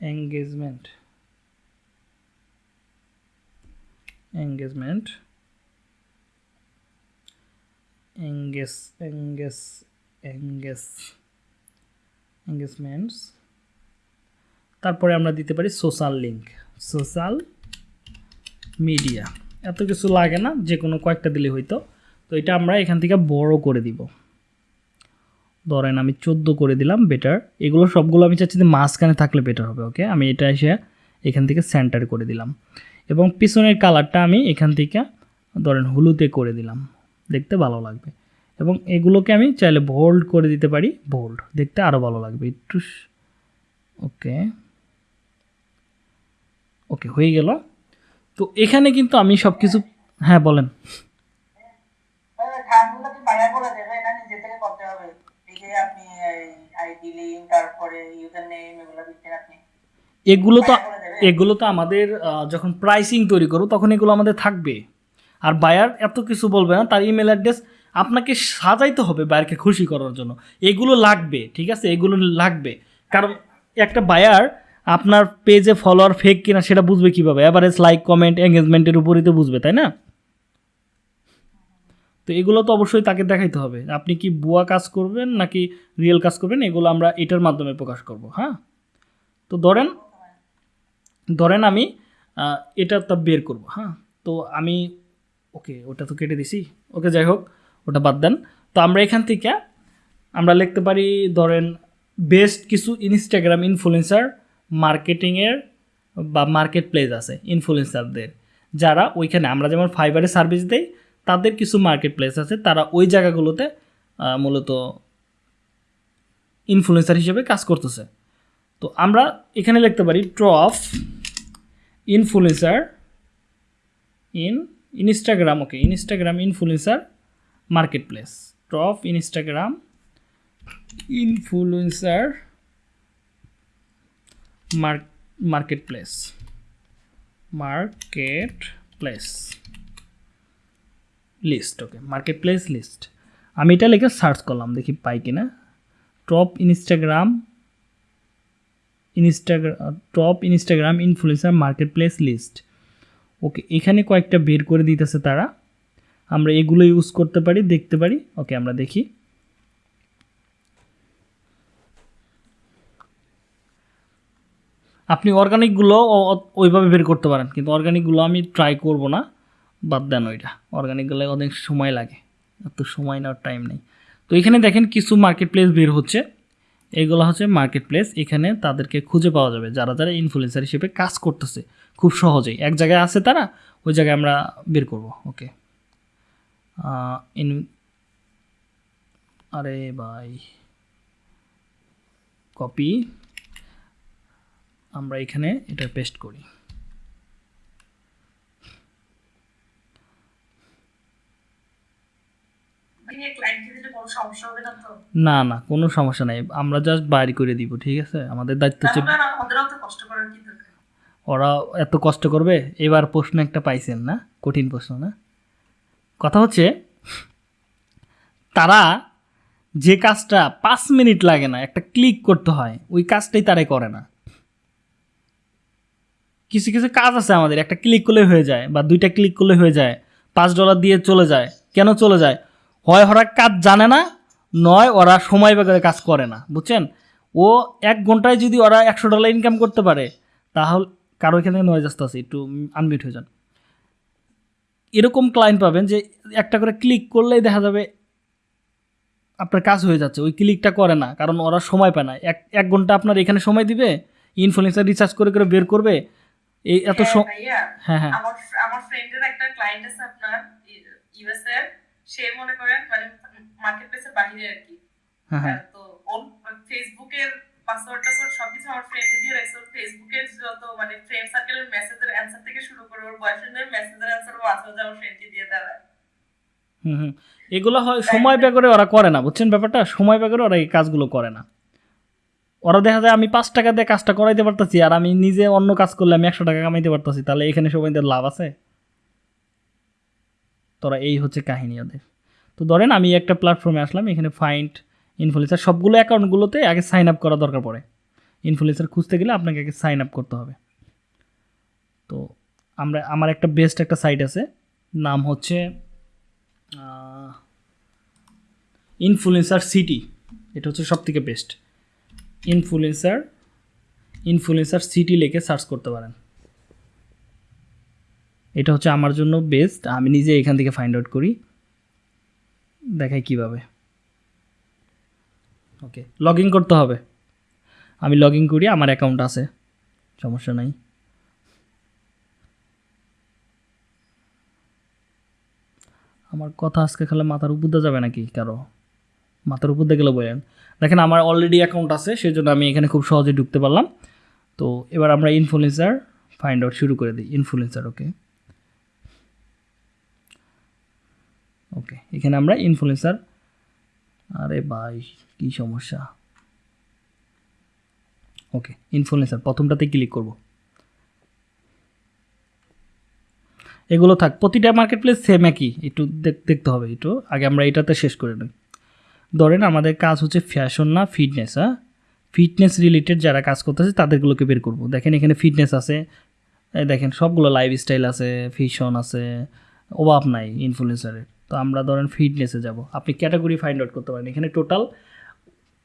engagement engagement. Engage engage engage engagements. তারপরে আমরা দিতে পারি সোশ্যাল লিঙ্ক সোশ্যাল মিডিয়া এত কিছু লাগে না যে কোনো কয়েকটা দিলে হইতো। তো এটা আমরা এখান থেকে বড় করে দিব। ধরেন আমি চোদ্দ করে দিলাম বেটার এগুলো সবগুলো আমি চাচ্ছি যে মাঝখানে থাকলে বেটার হবে ওকে আমি এটা এসে এখান থেকে সেন্টার করে দিলাম। এবং পিছনের কালারটা আমি এখান থেকে ধরেন হলুদে করে দিলাম। দেখতে ভালো লাগবে। এবং এগুলোকে আমি চাইলে বোল্ড করে দিতে পারি বোল্ড দেখতে আরও ভালো লাগবে, একটু ওকে ওকে হয়ে গেল। তো এখানে কিন্তু আমি সব কিছু হ্যাঁ বলেন। কি বাইরে করে দেবে না? নিজে থেকে করতে হবে। এই যে আপনি আইডি তারপরে ইউজার নেম এগুলো দিচ্ছেন আপনি। এগুলো তো এগুলো তো আমাদের যখন প্রাইসিং তৈরি করব তখন এগুলো আমাদের থাকবে। আর বায়ার এত কিছু বলবে না তার ইমেল অ্যাড্রেস আপনাকে সাজাইতে হবে বায়ারকে খুশি করার জন্য। এগুলো লাগবে ঠিক আছে? এগুলো লাগবে। কারণ একটা বায়ার আপনার পেজে ফলোয়ার ফেক কিনা সেটা বুঝবে কীভাবে? অ্যাভারেজ লাইক কমেন্ট এঙ্গেজমেন্টের উপরই তো বুঝবে তাই না? তো এগুলো তো অবশ্যই তাকে দেখাইতে হবে। আপনি কি বুয়া কাজ করবেন নাকি রিয়েল কাজ করবেন, এগুলো আমরা এটার মাধ্যমে প্রকাশ করব হ্যাঁ? তো ধরেন ধরেন আমি এটা তো বের করব হ্যাঁ? তো আমি, ওকে, ওটা তো কেটে দিছি। ওকে, যাই হোক, ওটা বাদ দেন। তো আমরা এখান থেকে, আমরা লিখতে পারি, ধরেন, বেস্ট কিছু ইনস্টাগ্রাম ইনফ্লুয়েন্সার মার্কেটিংয়ের বা মার্কেট প্লেস আছে, ইনফ্লুয়েন্সারদের। যারা ওইখানে, আমরা যেমন ফাইবারে সার্ভিস দেই তাদের কিছু মার্কেট প্লেস আছে, তারা ওই জায়গাগুলোতে মূলত ইনফ্লুয়েন্সার হিসেবে কাজ করতেছে। তো আমরা এখানে লিখতে পারি ট্রফ influencer in Instagram okay Instagram influencer marketplace ট্রফ Instagram influencer marketplace marketplace list okay marketplace list আমি এটা লিখে সার্চ করলাম, দেখি পাই কিনা। Top Instagram Instagram top Instagram influencer marketplace list okay এখানে কয়েকটা বের করে দিতেছে তারা। আমরা এগুলো ইউজ করতে পারি, দেখতে পারি। ওকে আমরা দেখি। আপনি অর্গানিকগুলো ওইভাবে বের করতে পারেন, কিন্তু অর্গানিকগুলো আমি ট্রাই করব না। বাদ দেন ওইটা অর্গানিকগুলো অনেক সময় লাগে। এত সময় নেওয়ার টাইম নেই। তো এখানে দেখেন কিছু মার্কেট প্লেস বের হচ্ছে। এগুলো হচ্ছে মার্কেট প্লেস এখানে তাদেরকে খুঁজে পাওয়া যাবে। যারা যারা ইনফ্লুয়েন্সার হিসেবে কাজ করতেছে। খুব সহজেই। এক জায়গায় আছে তারা, ওই জায়গায় আমরা বের করব। ওকে ইন আরে ভাই। কপি আমরা এখানে এটা পেস্ট করি নিয়ে ক্লায়েন্টকে দিলে কোনো সমস্যা হবে না না কোনো সমস্যা নাই। আমরা জাস্ট বাইর করে দিব ঠিক আছে? আমাদের দায়িত্ব হচ্ছে ওরা এত কষ্ট করবে? এবার প্রশ্ন একটা পাইছেন না? কঠিন প্রশ্ন না? কথা হচ্ছে তারা যে কাজটা পাঁচ মিনিট লাগে না একটা ক্লিক করতে হয় ওই কাজটাই তারাই করে না। কিছু কিছু কাজ আছে আমাদের একটা ক্লিক করলে হয়ে যায় বা দুইটা ক্লিক করলে হয়ে যায় পাঁচ ডলার দিয়ে চলে যায়। কেন চলে যায়? হয় ওরা কাজ জানে না নয় ওরা সময় বেগে কাজ করে না বুঝছেন? ও এক ঘন্টায় যদি ওরা একশো ডলার ইনকাম করতে পারে তাহলে কারও এখানে নয়েজ আসতে আছে একটু আনমিউট হয়ে যান। এরকম ক্লায়েন্ট পাবেন যে একটা করে ক্লিক করলেই দেখা যাবে আপনার কাজ হয়ে যাচ্ছে ওই ক্লিকটা করে না কারণ ওরা সময় পায় না। এক এক ঘণ্টা আপনার এখানে সময় দিবে ইনফ্লুয়েন্সার রিসার্চ করে করে বের করবে এই এত হ্যাঁ, হ্যাঁ হ্যাঁ। আমার আমার ফ্রেন্ডের একটা ক্লায়েন্ট আছে আপনার ইউএস এর সে মনে করেন মানে মার্কেট প্লেসের বাইরে আর কি তো ওর ফেসবুকের পাসওয়ার্ড টাসওয়ার্ড সবকিছু আমার ফ্রেন্ডে দিয়ে রাখছে। ওর ফেসবুকের যত মানে ফ্রেন্ড সার্কেলের মেসেজের অ্যান্সার থেকে শুরু করে ওর বয়ফ্রেন্ডের মেসেজের অ্যান্সার মাঝে মাঝে আমার ফ্রেন্ডকে দিয়ে দেওয়া হুম এগুলো হয় সময় ব্যয় করে ওরা করে না বুঝছেন ব্যাপারটা? সময় ব্যয় করে ওরা এই কাজগুলো করে না। ওরা দেখা যায় আমি পাঁচ টাকা দিয়ে কাজটা করাইতে পারতেছি আর আমি নিজে অন্য কাজ করলে আমি একশো টাকা কামাইতে পারতেছি তাহলে এখানে সবাইদের লাভ আছে? তোরা এই হচ্ছে কাহিনী ওদের। তো ধরেন আমি একটা প্ল্যাটফর্মে আসলাম, এখানে ফাইন্ড ইনফ্লুয়েন্সার সবগুলো অ্যাকাউন্টগুলোতে আগে সাইন আপ করা দরকার পড়ে। ইনফ্লুয়েন্সার খুঁজতে গেলে আপনাকে আগে সাইন আপ করতে হবে। তো আমরা, আমার একটা বেস্ট একটা সাইট আছে, নাম হচ্ছে ইনফ্লুয়েন্সার সিটি এটা হচ্ছে সব থেকে বেস্ট ইনফ্লুয়েন্সার ইনফ্লুয়েন্সার সিটি লিখে সার্চ করতে পারেন। এটা হচ্ছে আমার জন্য বেস্ট আমি নিজে এখান থেকে ফাইন্ড আউট করি। দেখাই কীভাবে। ওকে লগ ইন করতে হবে। আমি লগ ইন করি, আমার অ্যাকাউন্ট আছে। সমস্যা নাই। আমার কথা আজকে খেলে মাথার উপর দিয়ে যাবে নাকি কারও? মাথার উপর দিয়ে গেলে বলেন। দেখেন, আমার অলরেডি অ্যাকাউন্ট আছে সেই জন্য আমি এখানে খুব সহজে ঢুকতে পারলাম। তো এবার আমরা ইনফ্লুয়েন্সার ফাইন্ড আউট শুরু করে দিই। ইনফ্লুয়েন্সার ওকে ওকে এখানে আমরা ইনফ্লুয়েন্সার আরে ভাই, কী সমস্যা? ওকে ইনফ্লুয়েন্সার প্রথমটাতে ক্লিক করব। এগুলো থাক, প্রতিটা মার্কেট প্লেস সেম একই, একটু দেখ- দেখতে হবে একটু। আগে আমরা এটাতে শেষ করে নিই। ধরেন আমাদের কাজ হচ্ছে ফ্যাশন না ফিটনেস হ্যাঁ? ফিটনেস রিলেটেড যারা কাজ করতেছে, তাদেরগুলোকে বের করব। দেখেন এখানে ফিটনেস আছে। দেখেন, সবগুলো লাইফস্টাইল আছে ফিশন আছে। অভাব নাই ইনফ্লুয়েন্সারের তো আমরা ধরেন ফিটনেসে যাব। আপনি ক্যাটাগরি ফাইন্ড আউট করতে পারেন। এখানে টোটাল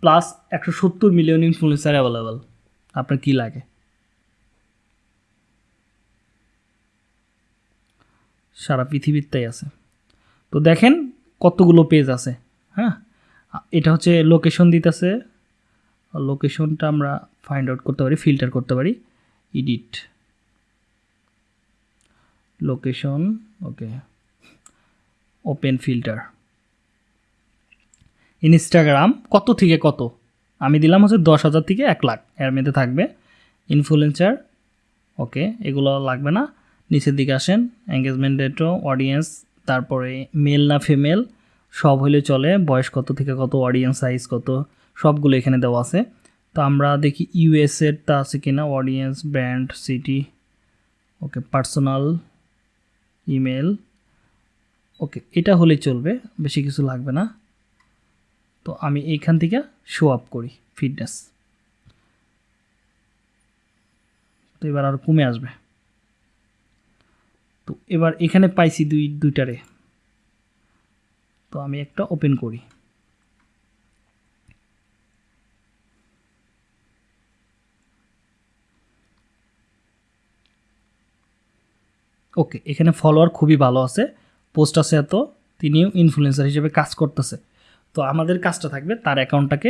প্লাস একশো সত্তর মিলিয়ন ইনফ্লুয়েন্সার অ্যাভেলেবেল আপনার কী লাগে? সারা পৃথিবীর তাই আছে। তো দেখেন কতগুলো পেজ আছে হ্যাঁ? এটা হচ্ছে লোকেশন দিতেছে। লোকেশনটা আমরা ফাইন্ড আউট করতে পারি ফিল্টার করতে পারি। Edit location okay open filter Instagram কত থেকে কত? আমি দিলাম হচ্ছে দশ হাজার থেকে এক লাখ। এর মধ্যে থাকবে ইনফ্লুয়েন্সার ওকে এগুলো লাগবে না। নিচের দিকে আসেন এঙ্গেজমেন্ট ডেটও অডিয়েন্স তারপরে মেল না ফিমেল সব হলে চলে, বয়স কত থেকে কত অডিয়েন্স সাইজ কত, সবগুলো এখানে দেওয়া আছে। তো আমরা দেখি ইউএসএরটা আছে কিনা audience brand city okay personal email okay, এটা হলে চলবে, বেশি কিছু লাগবে না। তো আমি এইখান থেকে শো আপ করি ফিটনেস তো এবার আর কমে আসবে। তো এবার এখানে পাইছি দুই, দুইটারে। তো আমি একটা ওপেন করি। ওকে, এখানে ফলোয়ার খুবই ভালো আছে। পোস্ট আছে এত, তিনিও ইনফ্লুয়েন্সার হিসেবে কাজ করতেছে। তো আমাদের কাজটা থাকবে তার অ্যাকাউন্টটাকে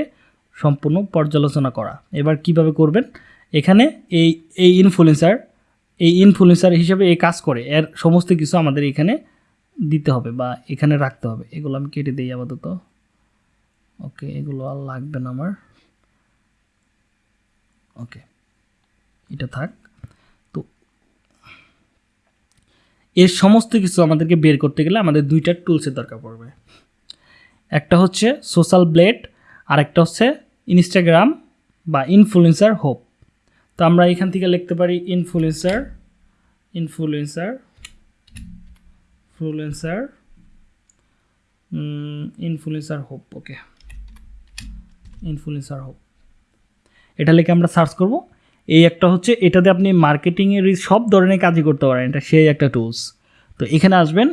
সম্পূর্ণ পর্যালোচনা করা। এবার কীভাবে করবেন? এখানে এই এই ইনফ্লুয়েন্সার এই ইনফ্লুয়েন্সার হিসেবে এই কাজ করে। এর সমস্ত কিছু আমাদের এখানে দিতে হবে বা এখানে রাখতে হবে। এগুলো আমি কেটে দিই আপাতত। ওকে, এগুলো আর লাগবে না আমার। ওকে, এটা থাক তো এর সমস্ত কিছু আমাদেরকে বের করতে গেলে আমাদের দুইটা টুলসের দরকার পড়বে। একটা হচ্ছে সোশ্যাল ব্লেড আর একটা হচ্ছে ইনস্টাগ্রাম বা ইনফ্লুয়েন্সার হোপ তো আমরা এখান থেকে লিখতে পারি influencer influencer influencer influencer hope okay influencer hope এটা লিখে আমরা সার্চ করব। এই একটা হচ্ছে এটাতে আপনি মার্কেটিংয়ের সব ধরনের কাজই করতে পারেন এটা সেই একটা টুলস তো এখানে আসবেন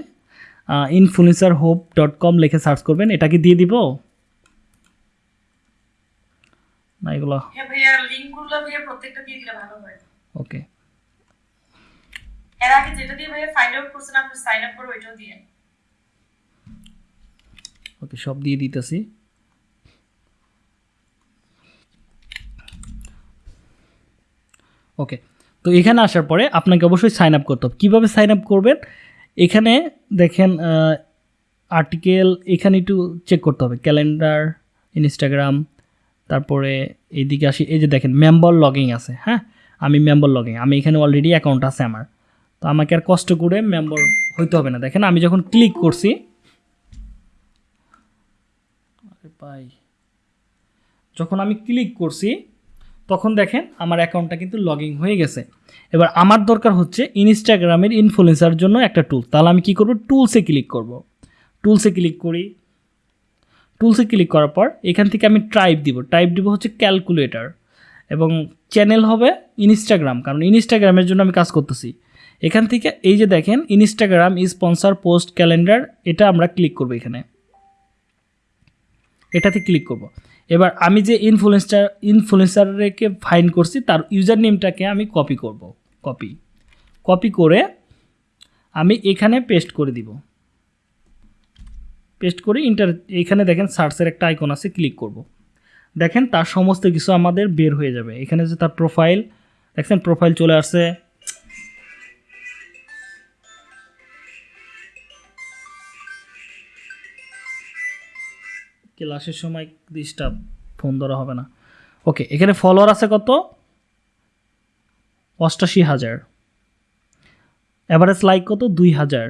ইনফ্লুয়েন্সার হোপ ডট কম লিখে সার্চ করবেন এটা কি দিয়ে দিব। না এগুলো হ্যাঁ ওকে। এর আগে যেটা দিয়ে ভাইয়া ফাইন্ড আউট করছেন আপনি সাইন আপ করে ওইটাও দিয়ে ওকে সব দিয়ে দিতেছি। ওকে, তো এখানে আসার পরে আপনাকে অবশ্যই সাইন আপ করতে হবে। কীভাবে সাইন আপ করবেন? এখানে দেখেন আর্টিকেল এখানে একটু চেক করতে হবে। ক্যালেন্ডার ইনস্টাগ্রাম তারপরে এইদিকে আসি, এই যে দেখেন মেম্বার লগিং আছে হ্যাঁ? আমি মেম্বার লগিং আমি এখানে অলরেডি অ্যাকাউন্ট আছে আমার। তো আমাকে আর কষ্ট করে মেম্বার হইতে হবে না। দেখেন, আমি যখন ক্লিক করছি যখন আমি ক্লিক করছি তখন দেখেন আমার অ্যাকাউন্টটা কিন্তু লগ হয়ে গেছে। এবার আমার দরকার হচ্ছে ইনস্টাগ্রামের ইনফ্লুয়েন্সার জন্য একটা টুল তাহলে আমি কি করব? টুলসে ক্লিক করব। টুলসে ক্লিক করি। টুলসে ক্লিক করার পর এখান থেকে আমি টাইপ দিব। টাইপ দিব হচ্ছে ক্যালকুলেটর এবং চ্যানেল হবে ইনস্টাগ্রাম কারণ ইনস্টাগ্রামের জন্য আমি কাজ করতেছি। এখান থেকে এই যে দেখেন ইনস্টাগ্রাম স্পন্সার পোস্ট ক্যালেন্ডার এটা আমরা ক্লিক করব এখানে। এটাতে ক্লিক করব। এবার আমি যে ইনফ্লুয়েন্সার ইনফ্লুয়েন্সারকে ফাইন করছি, তার ইউজার নেমটাকে আমি কপি করব কপি কপি করে আমি এখানে পেস্ট করে দিব। পেস্ট করে ইন্টার এখানে দেখেন সার্চের একটা আইকন আছে ক্লিক করব। দেখেন তার সমস্ত কিছু আমাদের বের হয়ে যাবে। এখানে যে তার প্রোফাইল দেখছেন প্রোফাইল চলে আসছে। ক্লাসের সময় ডিস্টার্ব ফোন ধরা হবে না। ওকে, এখানে ফলোয়ার আছে কত? অষ্টাশি হাজার। অ্যাভারেজ লাইক কত? দুই হাজার।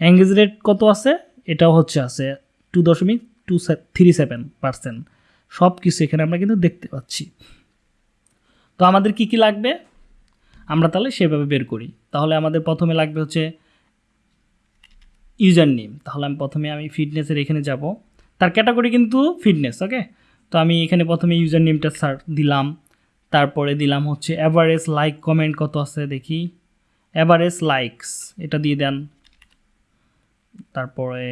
এঙ্গেজ রেট কত আছে? এটাও হচ্ছে আছে টু দশমিক টু থ্রি সেভেন পার্সেন্ট সব কিছু এখানে আমরা কিন্তু দেখতে পাচ্ছি। তো আমাদের কি কি লাগবে? আমরা তাহলে সেভাবে বের করি। তাহলে আমাদের প্রথমে লাগবে হচ্ছে ইউজার নেম তাহলে আমি প্রথমে আমি ফিটনেসের এখানে যাব। তার ক্যাটাগরি কিন্তু ফিটনেস ওকে তো আমি এখানে প্রথমে ইউজার নেমটা সার দিলাম। তারপরে দিলাম হচ্ছে অ্যাভারেজ লাইক কমেন্ট কত আছে দেখি। অ্যাভারেজ লাইকস এটা দিয়ে দেন। তারপরে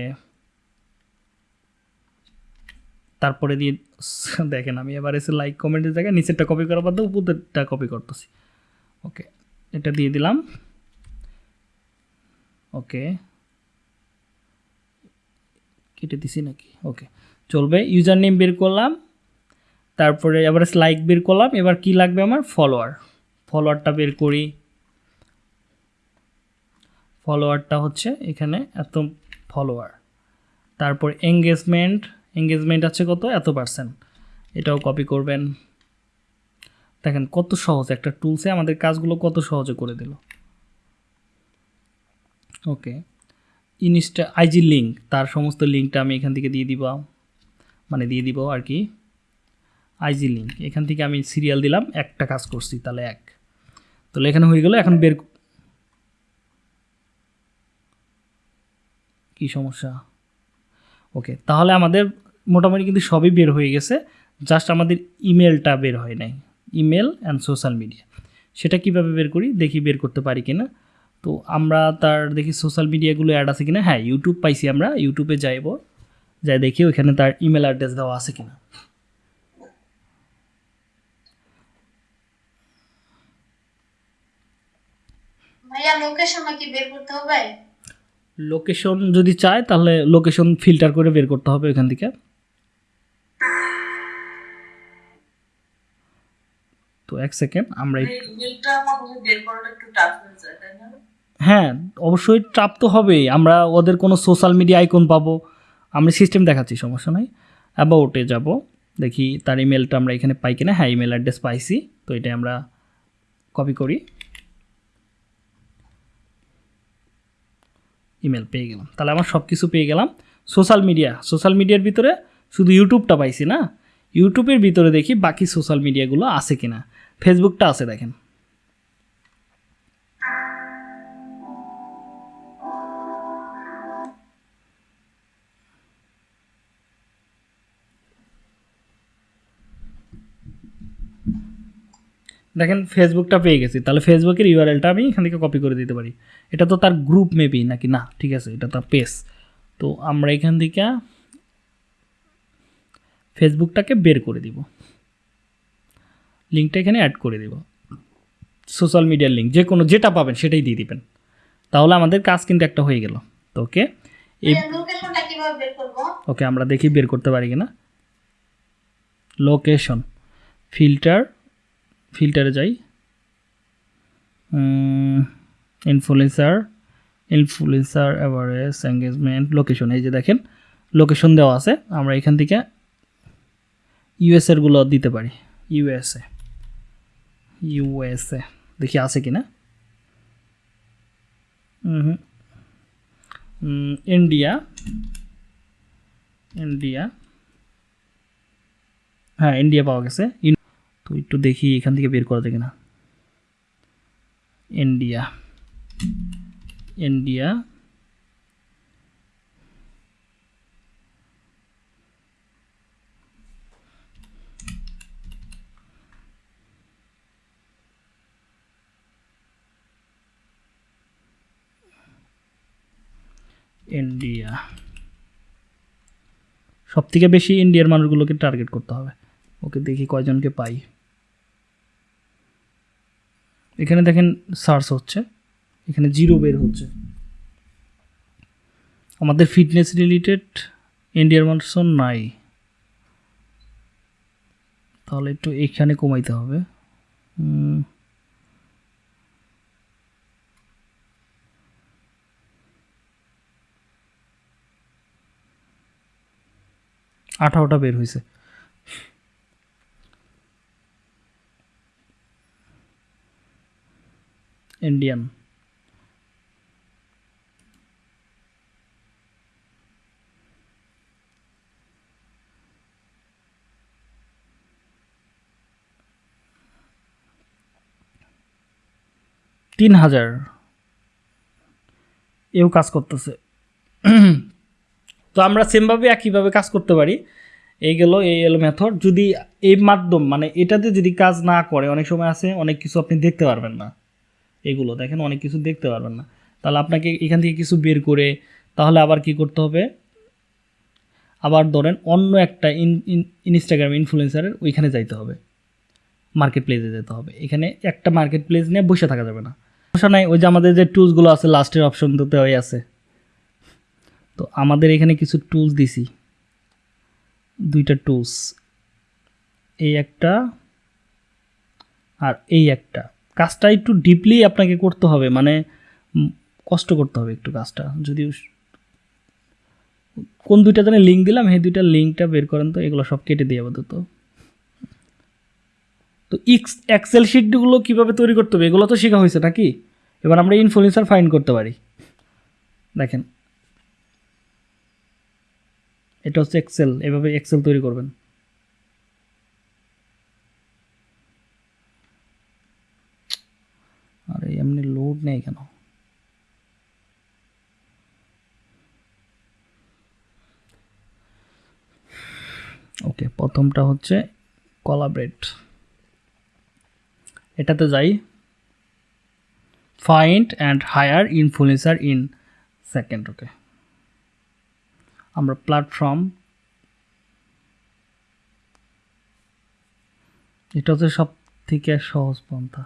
তারপরে দিয়ে, দেখেন আমি এবার এসে লাইক কমেন্টের জায়গায় নিচেরটা কপি করার বাদে উপরেরটা কপি করতেছি। ওকে এটা দিয়ে দিলাম। ওকে কেটে দিছি নাকি? ওকে চলবে ইউজার নেম বের করলাম, তারপরে এবার লাইক বের করলাম, এবার কি লাগবে আমার? ফলোয়ার ফলোয়ারটা বের করি। ফলোয়ারটা হচ্ছে এখানে এত ফলোয়ার তারপর এঙ্গেজমেন্ট এঙ্গেজমেন্ট আছে কত? এত পার্সেন্ট এটাও কপি করবেন। দেখেন কত সহজ, একটা টুলসে আমাদের কাজগুলো কত সহজে করে দিল। ওকে ইনস্টা, আইজি লিঙ্ক তার সমস্ত লিঙ্কটা আমি এখান থেকে দিয়ে দিব। মানে দিয়ে দিব আর কি। আইজি লিঙ্ক এখান থেকে আমি সিরিয়াল দিলাম, একটা কাজ করছি, তাহলে এক। তাহলে এখানে হয়ে গেল, এখন বের কি সমস্যা? ওকে তাহলে আমাদের মোটামুটি কিন্তু সবই বের হয়ে গেছে জাস্ট আমাদের ইমেলটা বের হয় নাই। ইমেল অ্যান্ড সোশ্যাল মিডিয়া সেটা কীভাবে বের করি? দেখি বের করতে পারি কিনা। তো আমরা তার দেখি সোশ্যাল মিডিয়াগুলো অ্যাড আছে কিনা? হ্যাঁ ইউটিউব পাইছি আমরা। ইউটিউবে যাইব। যাই দেখি ওইখানে তার ইমেল অ্যাড্রেস দেওয়া আছে কিনা। ভাইয়া লোকেশন কি বের করতে হবে? লোকেশন যদি চায় তাহলে লোকেশন ফিল্টার করে বের করতে হবে ওইখান থেকে। তো এক সেকেন্ড আমরা এই- এই ইমেলটা আমার বের করাটা একটু টাফ হয়ে যায় তাই না? হ্যাঁ অবশ্যই ট্রাপ তো হবেই। আমরা ওদের কোনো সোশ্যাল মিডিয়া আইকন পাবো। আমরা সিস্টেম দেখাচ্ছি, সমস্যা নাই। অ্যাবাউটে যাব। দেখি তার ইমেলটা আমরা এখানে পাই কিনা। হ্যাঁ ইমেল অ্যাড্রেস পাইছি। তো এটা আমরা কপি করি। ইমেল পেয়ে গেলাম। তাহলে আমার সব কিছু পেয়ে গেলাম। সোশ্যাল মিডিয়া সোশ্যাল মিডিয়ার ভিতরে শুধু ইউটিউবটা পাইছি না? ইউটিউবের ভিতরে দেখি বাকি সোশ্যাল মিডিয়াগুলো আছে কিনা। ফেসবুকটা আছে, দেখেন। দেখেন ফেসবুকটা পেয়ে গেছি। তাহলে ফেসবুকের ইউআরএলটা আমি এখান থেকে কপি করে দিতে পারি। এটা তো তার গ্রুপ মেবি নাকি? না ঠিক আছে এটা তার পেজ তো আমরা এখান থেকে ফেসবুকটাকে বের করে দিব। লিঙ্কটা এখানে অ্যাড করে দিব। সোশ্যাল মিডিয়ার লিঙ্ক যে কোনো যেটা পাবেন সেটাই দিয়ে দিবেন। তাহলে আমাদের কাজ কিন্তু একটা হয়ে গেল। তো ওকে এই ওকে আমরা দেখি বের করতে পারি কিনা। লোকেশন ফিল্টার ফিল্টারে যাই। Influencer influencer average engagement location এই যে দেখেন লোকেশন দেওয়া আছে। আমরা এখান থেকে ইউএসএরগুলো দিতে পারি। ইউএসএ ইউএসএ দেখি আছে কি না ইন্ডিয়া ইন্ডিয়া হ্যাঁ ইন্ডিয়া পাওয়া গেছে। তো একটু দেখি এখান থেকে বের করা যায় কিনা। ইন্ডিয়া ইন্ডিয়া ইন্ডিয়া সব থেকে বেশি ইন্ডিয়ার মানুষগুলোকে টার্গেট করতে হবে। ওকে দেখি কয়জনকে পাই। এখানে দেখেন সার্চ হচ্ছে, এখানে জিরো বের হচ্ছে। আমাদের ফিটনেস রিলেটেড ইন্ডিয়ার মানুষজন নাই। তাহলে একটু এখানে কমাইতে হবে। আঠারোটা বের হয়েছে ইন্ডিয়ান তিন হাজার। এও কাজ করতেছে। তো আমরা সেমভাবে একইভাবে কাজ করতে পারি। এই গেল এই এলো মেথড যদি এই মাধ্যম মানে এটাতে যদি কাজ না করে, অনেক সময় আছে, অনেক কিছু আপনি দেখতে পারবেন না। এগুলো, দেখেন অনেক কিছু দেখতে পারবেন না। তাহলে আপনাকে এখান থেকে কিছু বের করে, তাহলে আবার কি করতে হবে? আবার ধরেন অন্য একটা ইন ইনস্টাগ্রাম ইনফ্লুয়েন্সারের ওইখানে যাইতে হবে। মার্কেট প্লেসে যেতে হবে। এখানে একটা মার্কেট প্লেস নিয়ে বসে থাকা যাবে না। সমস্যা নাই, ওই যে আমাদের যে টুলসগুলো আছে লাস্টের অপশনটাতে ওই আছে। তো আমাদের এখানে কিছু টুলস দিছি। দুইটা টুলস এই একটা আর এই একটা। কাজটা একটু ডিপলি আপনাকে করতে হবে মানে কষ্ট করতে হবে একটু কাজটা। যদি কোন দুইটা জানে লিঙ্ক দিলাম, সেই দুইটা লিঙ্কটা বের করেন তো, এগুলো সব কেটে দিয়ে আপাতত। তো ইক্স এক্সেল শিটগুলো কীভাবে তৈরি করতে হবে, এগুলো তো শেখা হয়েছে নাকি? এবার আমরা ইনফ্লুয়েন্সার ফাইন করতে পারি। দেখেন। এটা হচ্ছে এক্সেল এভাবে এক্সেল তৈরি করবেন। আরে এমনি লোড নেই কেন? ওকে প্রথমটা হচ্ছে কলাব্রেট এটাতে যাই। Find and hire influencer in second okay আমরা প্ল্যাটফর্ম এটা হচ্ছে সব থেকে সহজ পন্থা।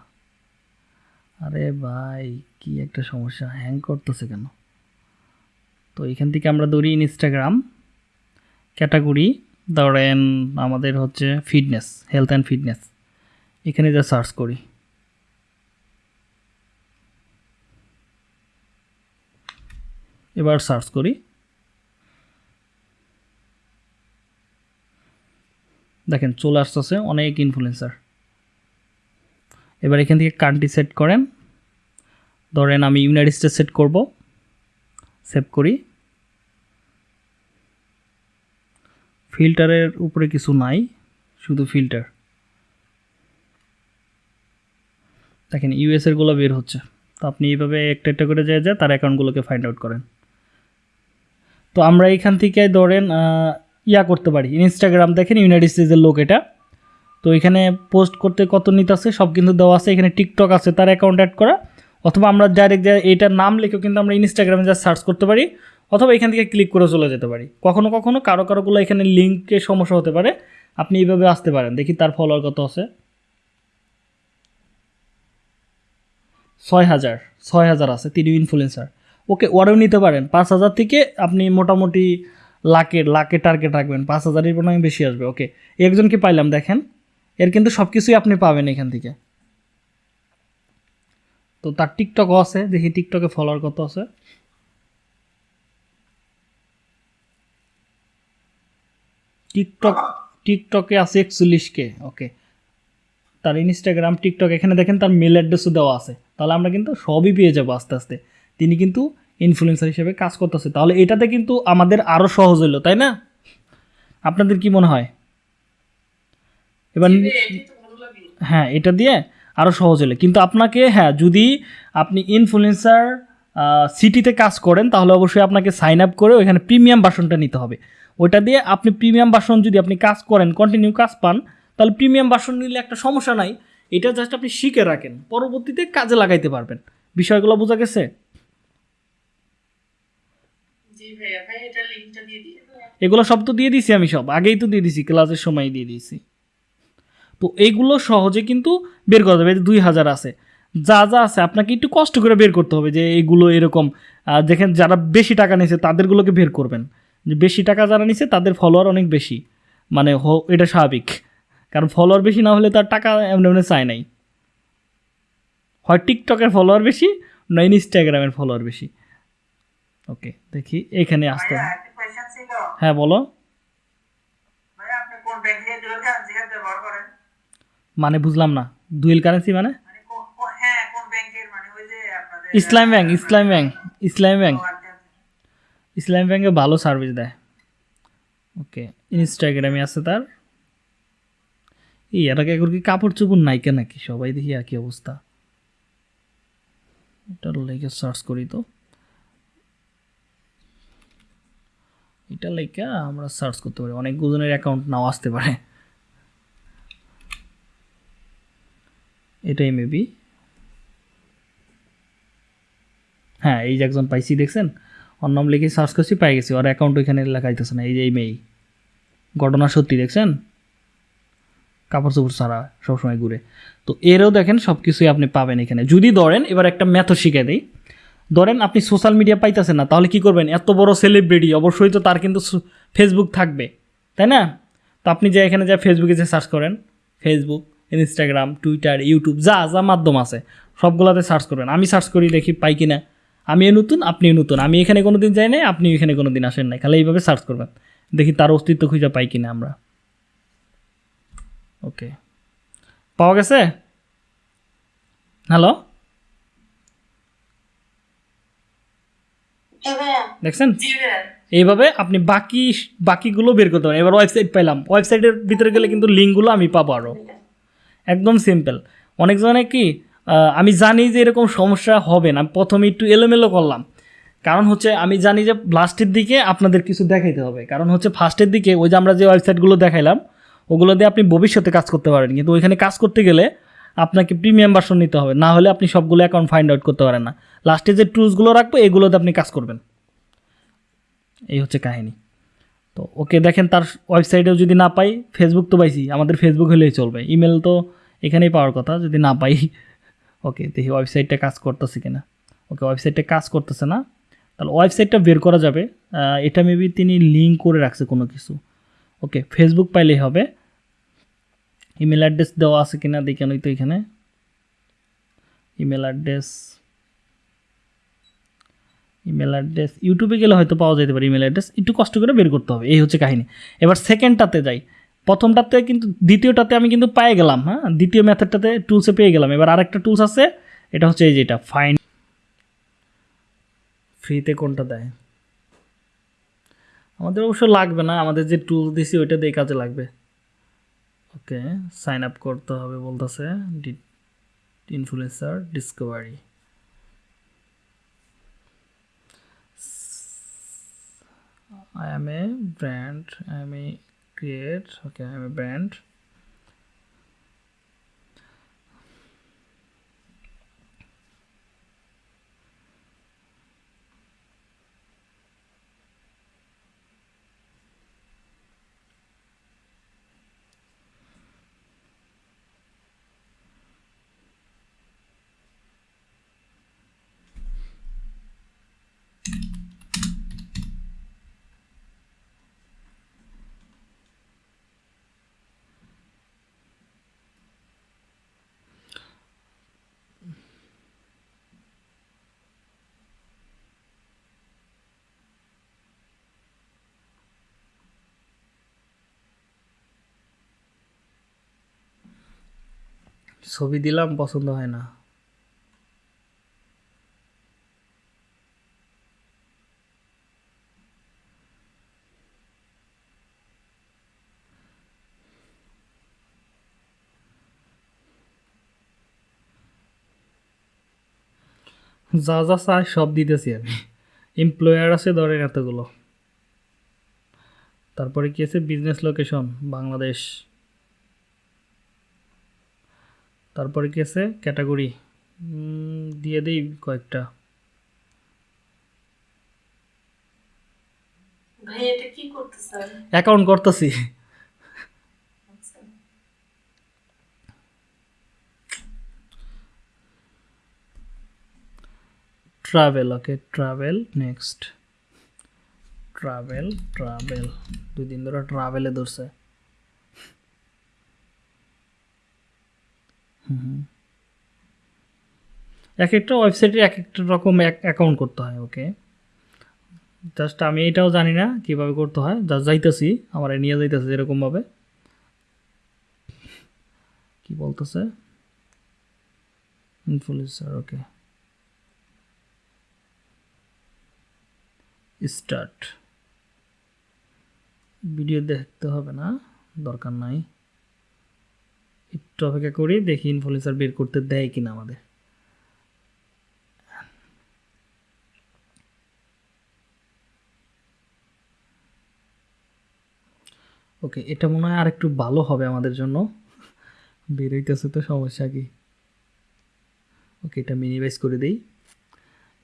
আরে ভাই, কি একটা সমস্যা। হ্যাং করতেছে কেন? তো এখান থেকে আমরা ধরি ইনস্টাগ্রাম ক্যাটাগরি ধরেন আমাদের হচ্ছে ফিটনেস হেলথ অ্যান্ড ফিটনেস এখানে যা সার্চ করি। এবার সার্চ করি। দেখেন চলে আসতেছে অনেক ইনফ্লুয়েন্সার এবার এখান থেকে কান্ট্রি সেট করেন। ধরেন আমি ইউনাইটেড স্টেটস সেট করব। সেভ করি। ফিল্টারের উপরে কিছু নাই, শুধু ফিল্টার। দেখেন ইউএসেরগুলো বের হচ্ছে। তো আপনি এইভাবে একটা একটা করে যায় যায় তার অ্যাকাউন্টগুলোকে ফাইন্ড আউট করেন। তো আমরা এখান থেকে ধরেন ইয়া করতে পারি। ইনস্টাগ্রাম দেখেন ইউনাইটেড স্টেটসের লোক এটা। তো এখানে পোস্ট করতে কত নিতে আছে? সব কিন্তু দেওয়া আছে। এখানে টিকটক আছে, তার অ্যাকাউন্ট অ্যাড করা। অথবা আমরা ডাইরেক্ট এইটার নাম লিখেও কিন্তু আমরা ইনস্টাগ্রামে যা সার্চ করতে পারি। অথবা এখান থেকে ক্লিক করে চলে যেতে পারি। কখনো কখনো কারও কারোগুলো এখানে লিঙ্কের সমস্যা হতে পারে। আপনি এইভাবে আসতে পারেন। দেখি তার ফলোয়ার কত আছে। ছয় হাজার। ছয় হাজার আছে তিনি ইনফ্লুয়েন্সার ওকে ওরাও নিতে পারেন। পাঁচ হাজার থেকে আপনি মোটামুটি লাখের লাখে টার্গেট রাখবেন। পাঁচ হাজারের পরিমাণে বেশি আসবে। ওকে একজনকে পাইলাম, দেখেন। এর কিন্তু সব কিছুই আপনি পাবেন এখান থেকে। তো তার টিকটকও আছে, দেখি টিকটকে ফলোয়ার কত আছে। টিকটক টিকটকে আছে একচল্লিশ কে ওকে তার ইনস্টাগ্রাম টিকটক এখানে দেখেন তার মেল অ্যাড্রেসও দেওয়া আছে। তাহলে আমরা কিন্তু সবই পেয়ে যাব আস্তে আস্তে। তিনি কিন্তু ইনফ্লুয়েন্সার হিসেবে কাজ করতেছে। তাহলে এটাতে কিন্তু আমাদের আরও সহজ হলো তাই না? আপনাদের কি মনে হয়? এবার হ্যাঁ এটা দিয়ে আরও সহজ হলে। কিন্তু আপনাকে হ্যাঁ যদি আপনি ইনফ্লুয়েন্সার সিটিতে কাজ করেন তাহলে অবশ্যই আপনাকে সাইন আপ করে ওইখানে প্রিমিয়াম বাসনটা নিতে হবে। ওইটা দিয়ে আপনি প্রিমিয়াম বাসন যদি আপনি কাজ করেন কন্টিনিউ কাজ পান তাহলে প্রিমিয়াম বাসন নিলে একটা সমস্যা নাই। এটা জাস্ট আপনি শিখে রাখেন। পরবর্তীতে কাজে লাগাইতে পারবেন। বিষয়গুলো বোঝা গেছে? এগুলো সব তো দিয়ে দিছি আমি সব। আগেই তো দিয়ে দিছি ক্লাসের সময় দিয়ে দিয়েছি। তো এইগুলো সহজে কিন্তু বের করা যাবে। দুই হাজার আছে। যা যা আছে আপনাকে একটু কষ্ট করে বের করতে হবে যে এইগুলো এরকম দেখেন যারা বেশি টাকা নিছে তাদেরগুলোকে বের করবেন। যে বেশি টাকা যারা নিছে তাদের ফলোয়ার অনেক বেশি। মানে হ- এটা স্বাভাবিক। কারণ ফলোয়ার বেশি না হলে তার টাকা এমনি এমনি চায় নাই। হয় টিকটকের ফলোয়ার বেশি না ইনস্টাগ্রামের ফলোয়ার বেশি। ওকে দেখি এখানে আসতে হ্যাঁ বলো ভাই আপনি কোন ব্যাংক থেকে ডুয়াল কারেন্সি ব্যবহার করেন মানে বুঝলাম না। দুয়েল কারেন্সি মানে? Islam bank Islam bank Islam bank. Islam ব্যাংকে ভালো সার্ভিস দেয়। ওকে ইনস্টাগ্রামে আছে তার। এই এটাকে এখন কি কাপড় চোপড় নাইকে নাকি? সবাই দেখি একই অবস্থা। এটার লেগে সার্চ করি তো। এটা লেগে আমরা সার্চ করতে পারি। অনেক গুজনের অ্যাকাউন্ট নাও আসতে পারে। এটাই মেবি হ্যাঁ এই যে একজন পাইছি, দেখছেন? ওর নাম লিখে সার্চ করছি, পাই গেছি। ওর অ্যাকাউন্ট ওইখানে লেখাইতেছে না, এই যে এই মেয়ে ঘটনা সত্যি, দেখছেন? কাপড় চোপড় ছাড়া সবসময় ঘুরে। তো এরও দেখেন সব কিছুই আপনি পাবেন এখানে। যদি ধরেন, এবার একটা ম্যাথও শিখে দিই। ধরেন আপনি সোশ্যাল মিডিয়া পাইতেছেন না, তাহলে কি করবেন? এত বড় সেলিব্রিটি অবশ্যই তো তার কিন্তু ফেসবুক থাকবে, তাই না? তো আপনি যে এখানে যা ফেসবুকে যে সার্চ করেন ফেসবুক ইনস্টাগ্রাম টুইটার ইউটিউব যা যা মাধ্যম আছে সবগুলোতে সার্চ করবেন। আমি সার্চ করি দেখি পাই কিনা। আমিও নতুন আপনিও নতুন। আমি এখানে কোনো দিন যাই নাই আপনি এখানে কোনো দিন আসেন নাই। খালি এইভাবে সার্চ করবেন। দেখি তার অস্তিত্ব খুঁজে পাই কিনা আমরা। ওকে পাওয়া গেছে? হ্যালো দেখছেন? এইভাবে আপনি বাকি বাকিগুলো বের করতে পারেন। এবার ওয়েবসাইট পেলাম ওয়েবসাইটের ভিতরে গেলে কিন্তু লিঙ্কগুলো আমি পাবো আরও একদম সিম্পল অনেকজনে কি আমি জানি যে এরকম সমস্যা হবে না। প্রথমে একটু এলোমেলো করলাম। কারণ হচ্ছে আমি জানি যে লাস্টের দিকে আপনাদের কিছু দেখাইতে হবে। কারণ হচ্ছে ফার্স্টের দিকে ওই যে আমরা যে ওয়েবসাইটগুলো দেখাইলাম, ওগুলো দিয়ে আপনি ভবিষ্যতে কাজ করতে পারেন। কিন্তু ওইখানে কাজ করতে গেলে আপনাকে প্রিমিয়াম ভার্সন নিতে হবে। না হলে আপনি সবগুলো অ্যাকাউন্ট ফাইন্ড আউট করতে পারেন না। লাস্টে যে টুলসগুলো রাখব, এগুলোতে আপনি কাজ করবেন। এই হচ্ছে কাহিনী। তো ওকে দেখেন তার ওয়েবসাইটেও যদি না পাই ফেসবুক তো পাইছি, আমাদের ফেসবুক হলেই চলবে। ইমেল তো এখানেই পাওয়ার কথা, যদি না পাই, ওকে দেখি ওয়েবসাইটটা কাজ করতেছে কিনা। ওকে ওয়েবসাইটটা কাজ করতেছে না, তাহলে ওয়েবসাইটটা বের করা যাবে। এটা মেবি তিনি লিঙ্ক করে রাখছে কোনো কিছু। ওকে ফেসবুক পাইলেই হবে। ইমেল অ্যাড্রেস দেওয়া আছে কিনা, দেখে নই তো এখানে। ইমেল অ্যাড্রেস ইমেল অ্যাড্রেস ইউটিউবে গেলে হয়তো পাওয়া যেতে পারে ইমেল অ্যাড্রেস একটু কষ্ট করে বের করতে হবে, এই হচ্ছে কাহিনী। এবার সেকেন্ডটাতে যাই। প্রথমটাতে কিন্তু, দ্বিতীয়টাতে আমি কিন্তু পেয়ে গেলাম হ্যাঁ? দ্বিতীয় মেথডটাতে টুলসে পেয়ে গেলাম। এবার আরেকটা টুলস আছে, এটা হচ্ছে এই যেটা ফাইন ফ্রিতে কোনটা দেয়? আমাদের অবশ্য লাগবে না, আমাদের যে টুলস দিছি ওইটা দিয়ে কাজে লাগবে। ওকে সাইন আপ করতে হবে বলতেছে influencer discovery I am a brand. I am a create. Okay, I am a brand. ছবি দিলাম, পছন্দ হয় না। যা যা চাই সব দিতেছি আমি। এমপ্লয়ার আছে, ধরেন এতগুলো। তারপরে কি আছে? Business location Bangladesh. তারপরে কি আছে? ক্যাটাগরি। দিয়ে দিই কয়েকটা। অ্যাকাউন্ট করতেছি। Travel okay travel next travel travel দুই দিন ধরে ট্রাভেলে ধরছে। এক একটা ওয়েবসাইটে এক একটা রকম অ্যাকাউন্ট করতে হয় ওকে জাস্ট আমি এটাও জানি না কীভাবে করতে হয় জাস্ট যাইতেছি, আমার নিয়ে যাইতেছে এরকমভাবে। কি বলতেছে? ইনফ্লুয়েন্সার ওকে স্টার্ট ভিডিও দেখতে হবে না, দরকার নাই। একটু অপেক্ষা করি, দেখি ইনফ্লুয়েন্সার বের করতে দেয় কিনা আমাদের। ওকে এটা মনে হয় আর একটু ভালো হবে আমাদের জন্য। বেরোইতেছে তো সমস্যা কি? ওকে এটা মিনিমাইজ করে দিই।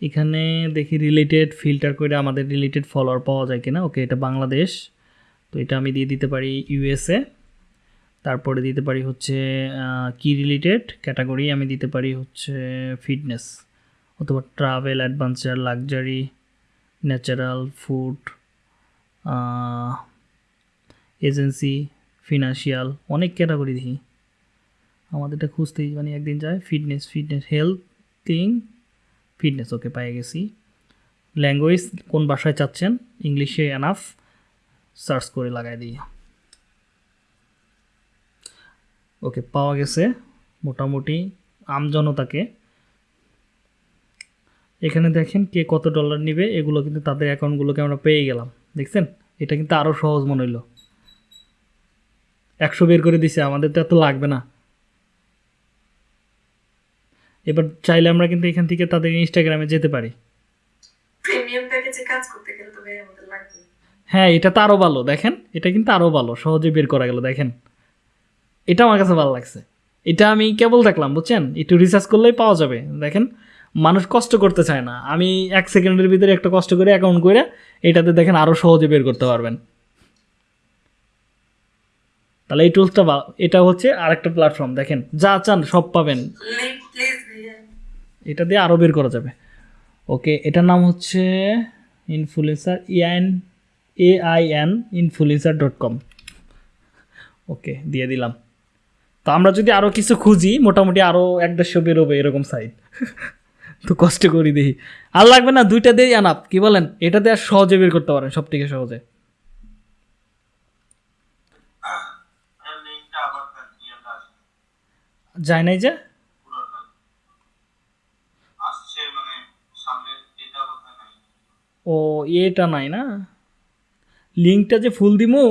এখানে দেখি রিলেটেড ফিল্টার করে আমাদের রিলেটেড ফলোয়ার পাওয়া যায় কিনা। ওকে এটা বাংলাদেশ। তো এটা আমি দিয়ে দিতে পারি ইউএসএ তারপরে দিতে পারি হচ্ছে কি রিলেটেড ক্যাটাগরি আমি দিতে পারি হচ্ছে ফিটনেস অথবা travel adventure luxury natural food agency financial অনেক ক্যাটাগরি দেখি। আমাদেরটা খুঁজতেই মানে একদিন যায় fitness fitness health fitness okay পেয়ে গেছি। ল্যাঙ্গুয়েজ কোন ভাষায় চাচ্ছেন? ইংলিশে এনাফ সার্চ করে লাগাই দিই। ওকে পাওয়া গেছে মোটামুটি আমজনতাকে এখানে দেখেন কে কত ডলার নিবে এগুলো কিন্তু তাদের অ্যাকাউন্টগুলোকে আমরা পেয়ে গেলাম। দেখছেন? এটা কিন্তু আরও সহজ মনে হইল। একশো বের করে দিছে আমাদের তো এত লাগবে না। এবার চাইলে আমরা কিন্তু এখান থেকে তাদের ইনস্টাগ্রামে যেতে পারি। হ্যাঁ এটা তো আরও ভালো দেখেন? এটা কিন্তু আরও ভালো সহজে বের করা গেল দেখেন? এটা আমার কাছে ভালো লাগছে। এটা আমি কেবল দেখলাম বুঝছেন? একটু রিসার্চ করলেই পাওয়া যাবে দেখেন? মানুষ কষ্ট করতে চায় না। আমি এক সেকেন্ডের ভিতরে একটা কষ্ট করে অ্যাকাউন্ট করে এটাতে দেখেন আরও সহজে বের করতে পারবেন। তাহলে এই টুলসটা এটা হচ্ছে আরেকটা প্ল্যাটফর্ম দেখেন? যা চান সব পাবেন। এটা দিয়ে আরও বের করা যাবে। ওকে এটার নাম হচ্ছে influencer E I N A I N influencer dot com okay দিয়ে দিলাম। তো আমরা যদি আরও কিছু খুঁজি, মোটামুটি আরও এক দেড়শো বেরোবে এরকম সাইট তো কষ্ট করি দেখি। আর লাগবে না, দুইটা দিয়ে আনাপ। কি বলেন? এটা দিয়ে সহজে বের করতে পারেন সব থেকে সহজে। যায় নাই যে? ও, এটা নাই না? লিঙ্কটা যে ফুল দিমু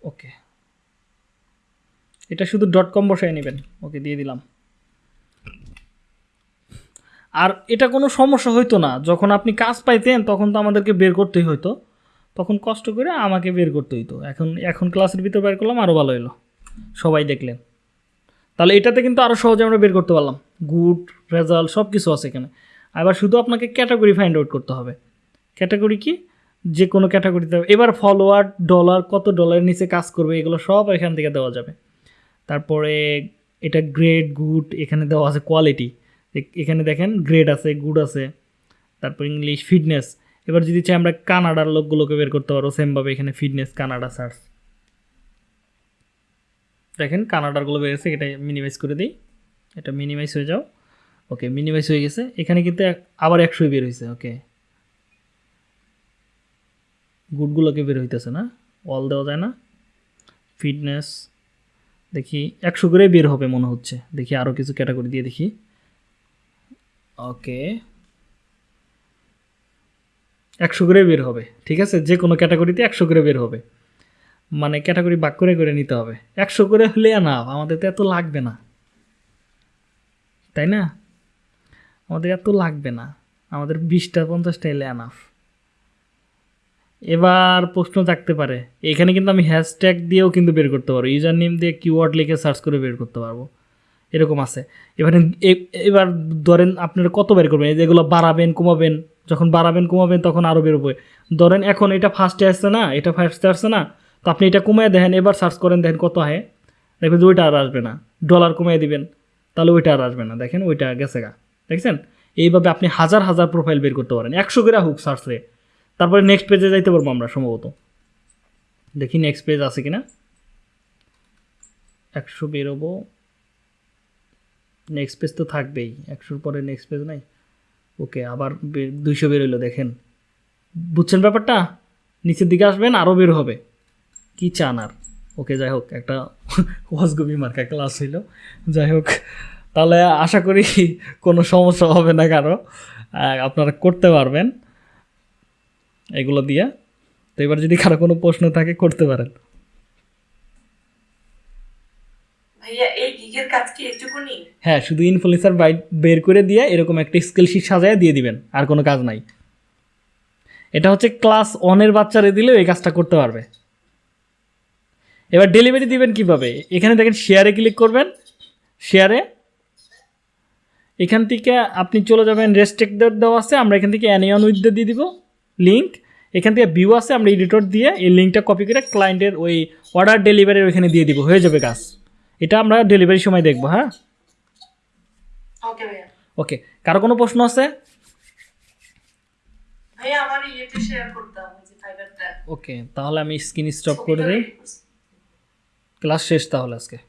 ওকে এটা শুধু ডট কম বসায় নেবেন। ওকে, দিয়ে দিলাম। আর এটা কোনো সমস্যা হইতো না। যখন আপনি কাজ পাইতেন, তখন তো আমাদেরকে বের করতেই হইতো। তখন কষ্ট করে আমাকে বের করতে হইতো। এখন এখন ক্লাসের ভিতর বের করলাম আরও ভালো হলো সবাই দেখলেন। তাহলে এটাতে কিন্তু আরও সহজে আমরা বের করতে পারলাম। গুড রেজাল্ট সব কিছু আছে এখানে। এবার শুধু আপনাকে ক্যাটাগরি ফাইন্ড আউট করতে হবে। ক্যাটাগরি কি? যে কোনো ক্যাটাগরিতে এবার ফলোয়ার ডলার কত ডলারের নিচে কাজ করবে, এগুলো সব এখান থেকে দেওয়া যাবে। তারপরে এটা গ্রেড গুড এখানে দেওয়া আছে কোয়ালিটি এখানে দেখেন গ্রেড আছে গুড আছে। তারপর ইংলিশ ফিটনেস এবার যদি চাই আমরা কানাডার লোকগুলোকে বের করতে পারব সেমভাবে এখানে ফিটনেস কানাডা সার্চ দেখেন কানাডারগুলো বেড়েছে এটা মিনিমাইজ করে দিই। এটা মিনিমাইজ হয়ে যাও। ওকে মিনিমাইজ হয়ে গেছে। এখানে কিন্তু আবার একশোই বের হয়েছে ওকে গুডগুলোকে বের হইতেছে না। অল দেওয়া যায় না। ফিটনেস দেখি একশো করে বের হবে মনে হচ্ছে। দেখি আরও কিছু ক্যাটাগরি দিয়ে দেখি। ওকে একশো করে বের হবে। ঠিক আছে? যে কোনো ক্যাটাগরিতে একশো করে বের হবে। মানে ক্যাটাগরি বাক করে করে নিতে হবে। একশো করে হলে না, আমাদের তো এত লাগবে না। তাই না? আমাদের এত লাগবে না। আমাদের বিশটা পঞ্চাশটা এলে আনাফ এবার প্রশ্ন থাকতে পারে। এখানে কিন্তু আমি হ্যাশট্যাগ দিয়েও কিন্তু বের করতে পারব। ইউজার নেম দিয়ে কিওয়ার্ড লিখে সার্চ করে বের করতে পারব। এরকম আছে। এবারে এবার ধরেন আপনারা কত বের করবেন? যেগুলো বাড়াবেন, কমাবেন। যখন বাড়াবেন, কমাবেন, তখন আরও বেরোবে ধরেন এখন এটা ফার্স্টে আসছে না, এটা ফার্স্টে আসছে না, তো আপনি এটা কমিয়ে দেখেন, এবার সার্চ করেন, দেখেন কত হয় দেখবেন ওইটা আর আসবে না। ডলার কমিয়ে দিবেন, তাহলে ওইটা আর আসবে না। দেখেন ওইটা গেছে গা। দেখছেন? এইভাবে আপনি হাজার হাজার প্রোফাইল বের করতে পারেন। একশো করে হোক সার্চে তারপরে নেক্সট পেজে যাইতে পারব আমরা সম্ভবত। দেখি নেক্সট পেজ আছে কিনা। একশো বেরোবো। নেক্সট পেজ তো থাকবেই। একশোর পরে নেক্সট পেজ নাই। ওকে আবার দুইশো বেরোলো দেখেন। বুঝছেন ব্যাপারটা? নিচের দিকে আসবেন আরও বের হবে। কি চান আর? ওকে যাই হোক, একটা ওয়াজগবি মার্কা ক্লাস হইল। যাই হোক, তাহলে আশা করি কোনো সমস্যা হবে না কারও। আপনারা করতে পারবেন। এগুলো দিয়া। তো এবার যদি কারও কোনো প্রশ্ন থাকে করতে পারেন। ভাইয়া এই কাজ হ্যাঁ শুধু ইনফ্লুয়েন্সার বাইট বের করে দিয়ে এরকম একটা স্কেল শিট সাজায় দিয়ে দিবেন আর কোনো কাজ নাই। এটা হচ্ছে ক্লাস ওয়ানের বাচ্চারা দিলেও এই কাজটা করতে পারবে। এবার ডেলিভারি দিবেন কীভাবে? এখানে দেখেন শেয়ারে ক্লিক করবেন। শেয়ারে এখান থেকে আপনি চলে যাবেন রেস্ট্রিক্টেড দেওয়া আছে আমরা এখান থেকে অ্যানিয়ন উইথ দিয়ে দিব। লিঙ্ক এখান থেকে ভিউ আছে আমরা এডিটর দিয়ে এই লিঙ্কটা কপি করে ক্লায়েন্টের ওই অর্ডার ডেলিভারির ওইখানে দিয়ে দিব। হয়ে যাবে কাজ। এটা আমরা ডেলিভারির সময় দেখব হ্যাঁ? ওকে কারও কোনো প্রশ্ন আছে? ওকে তাহলে আমি স্ক্রিন স্টপ করে দিই। ক্লাস শেষ তাহলে আজকে।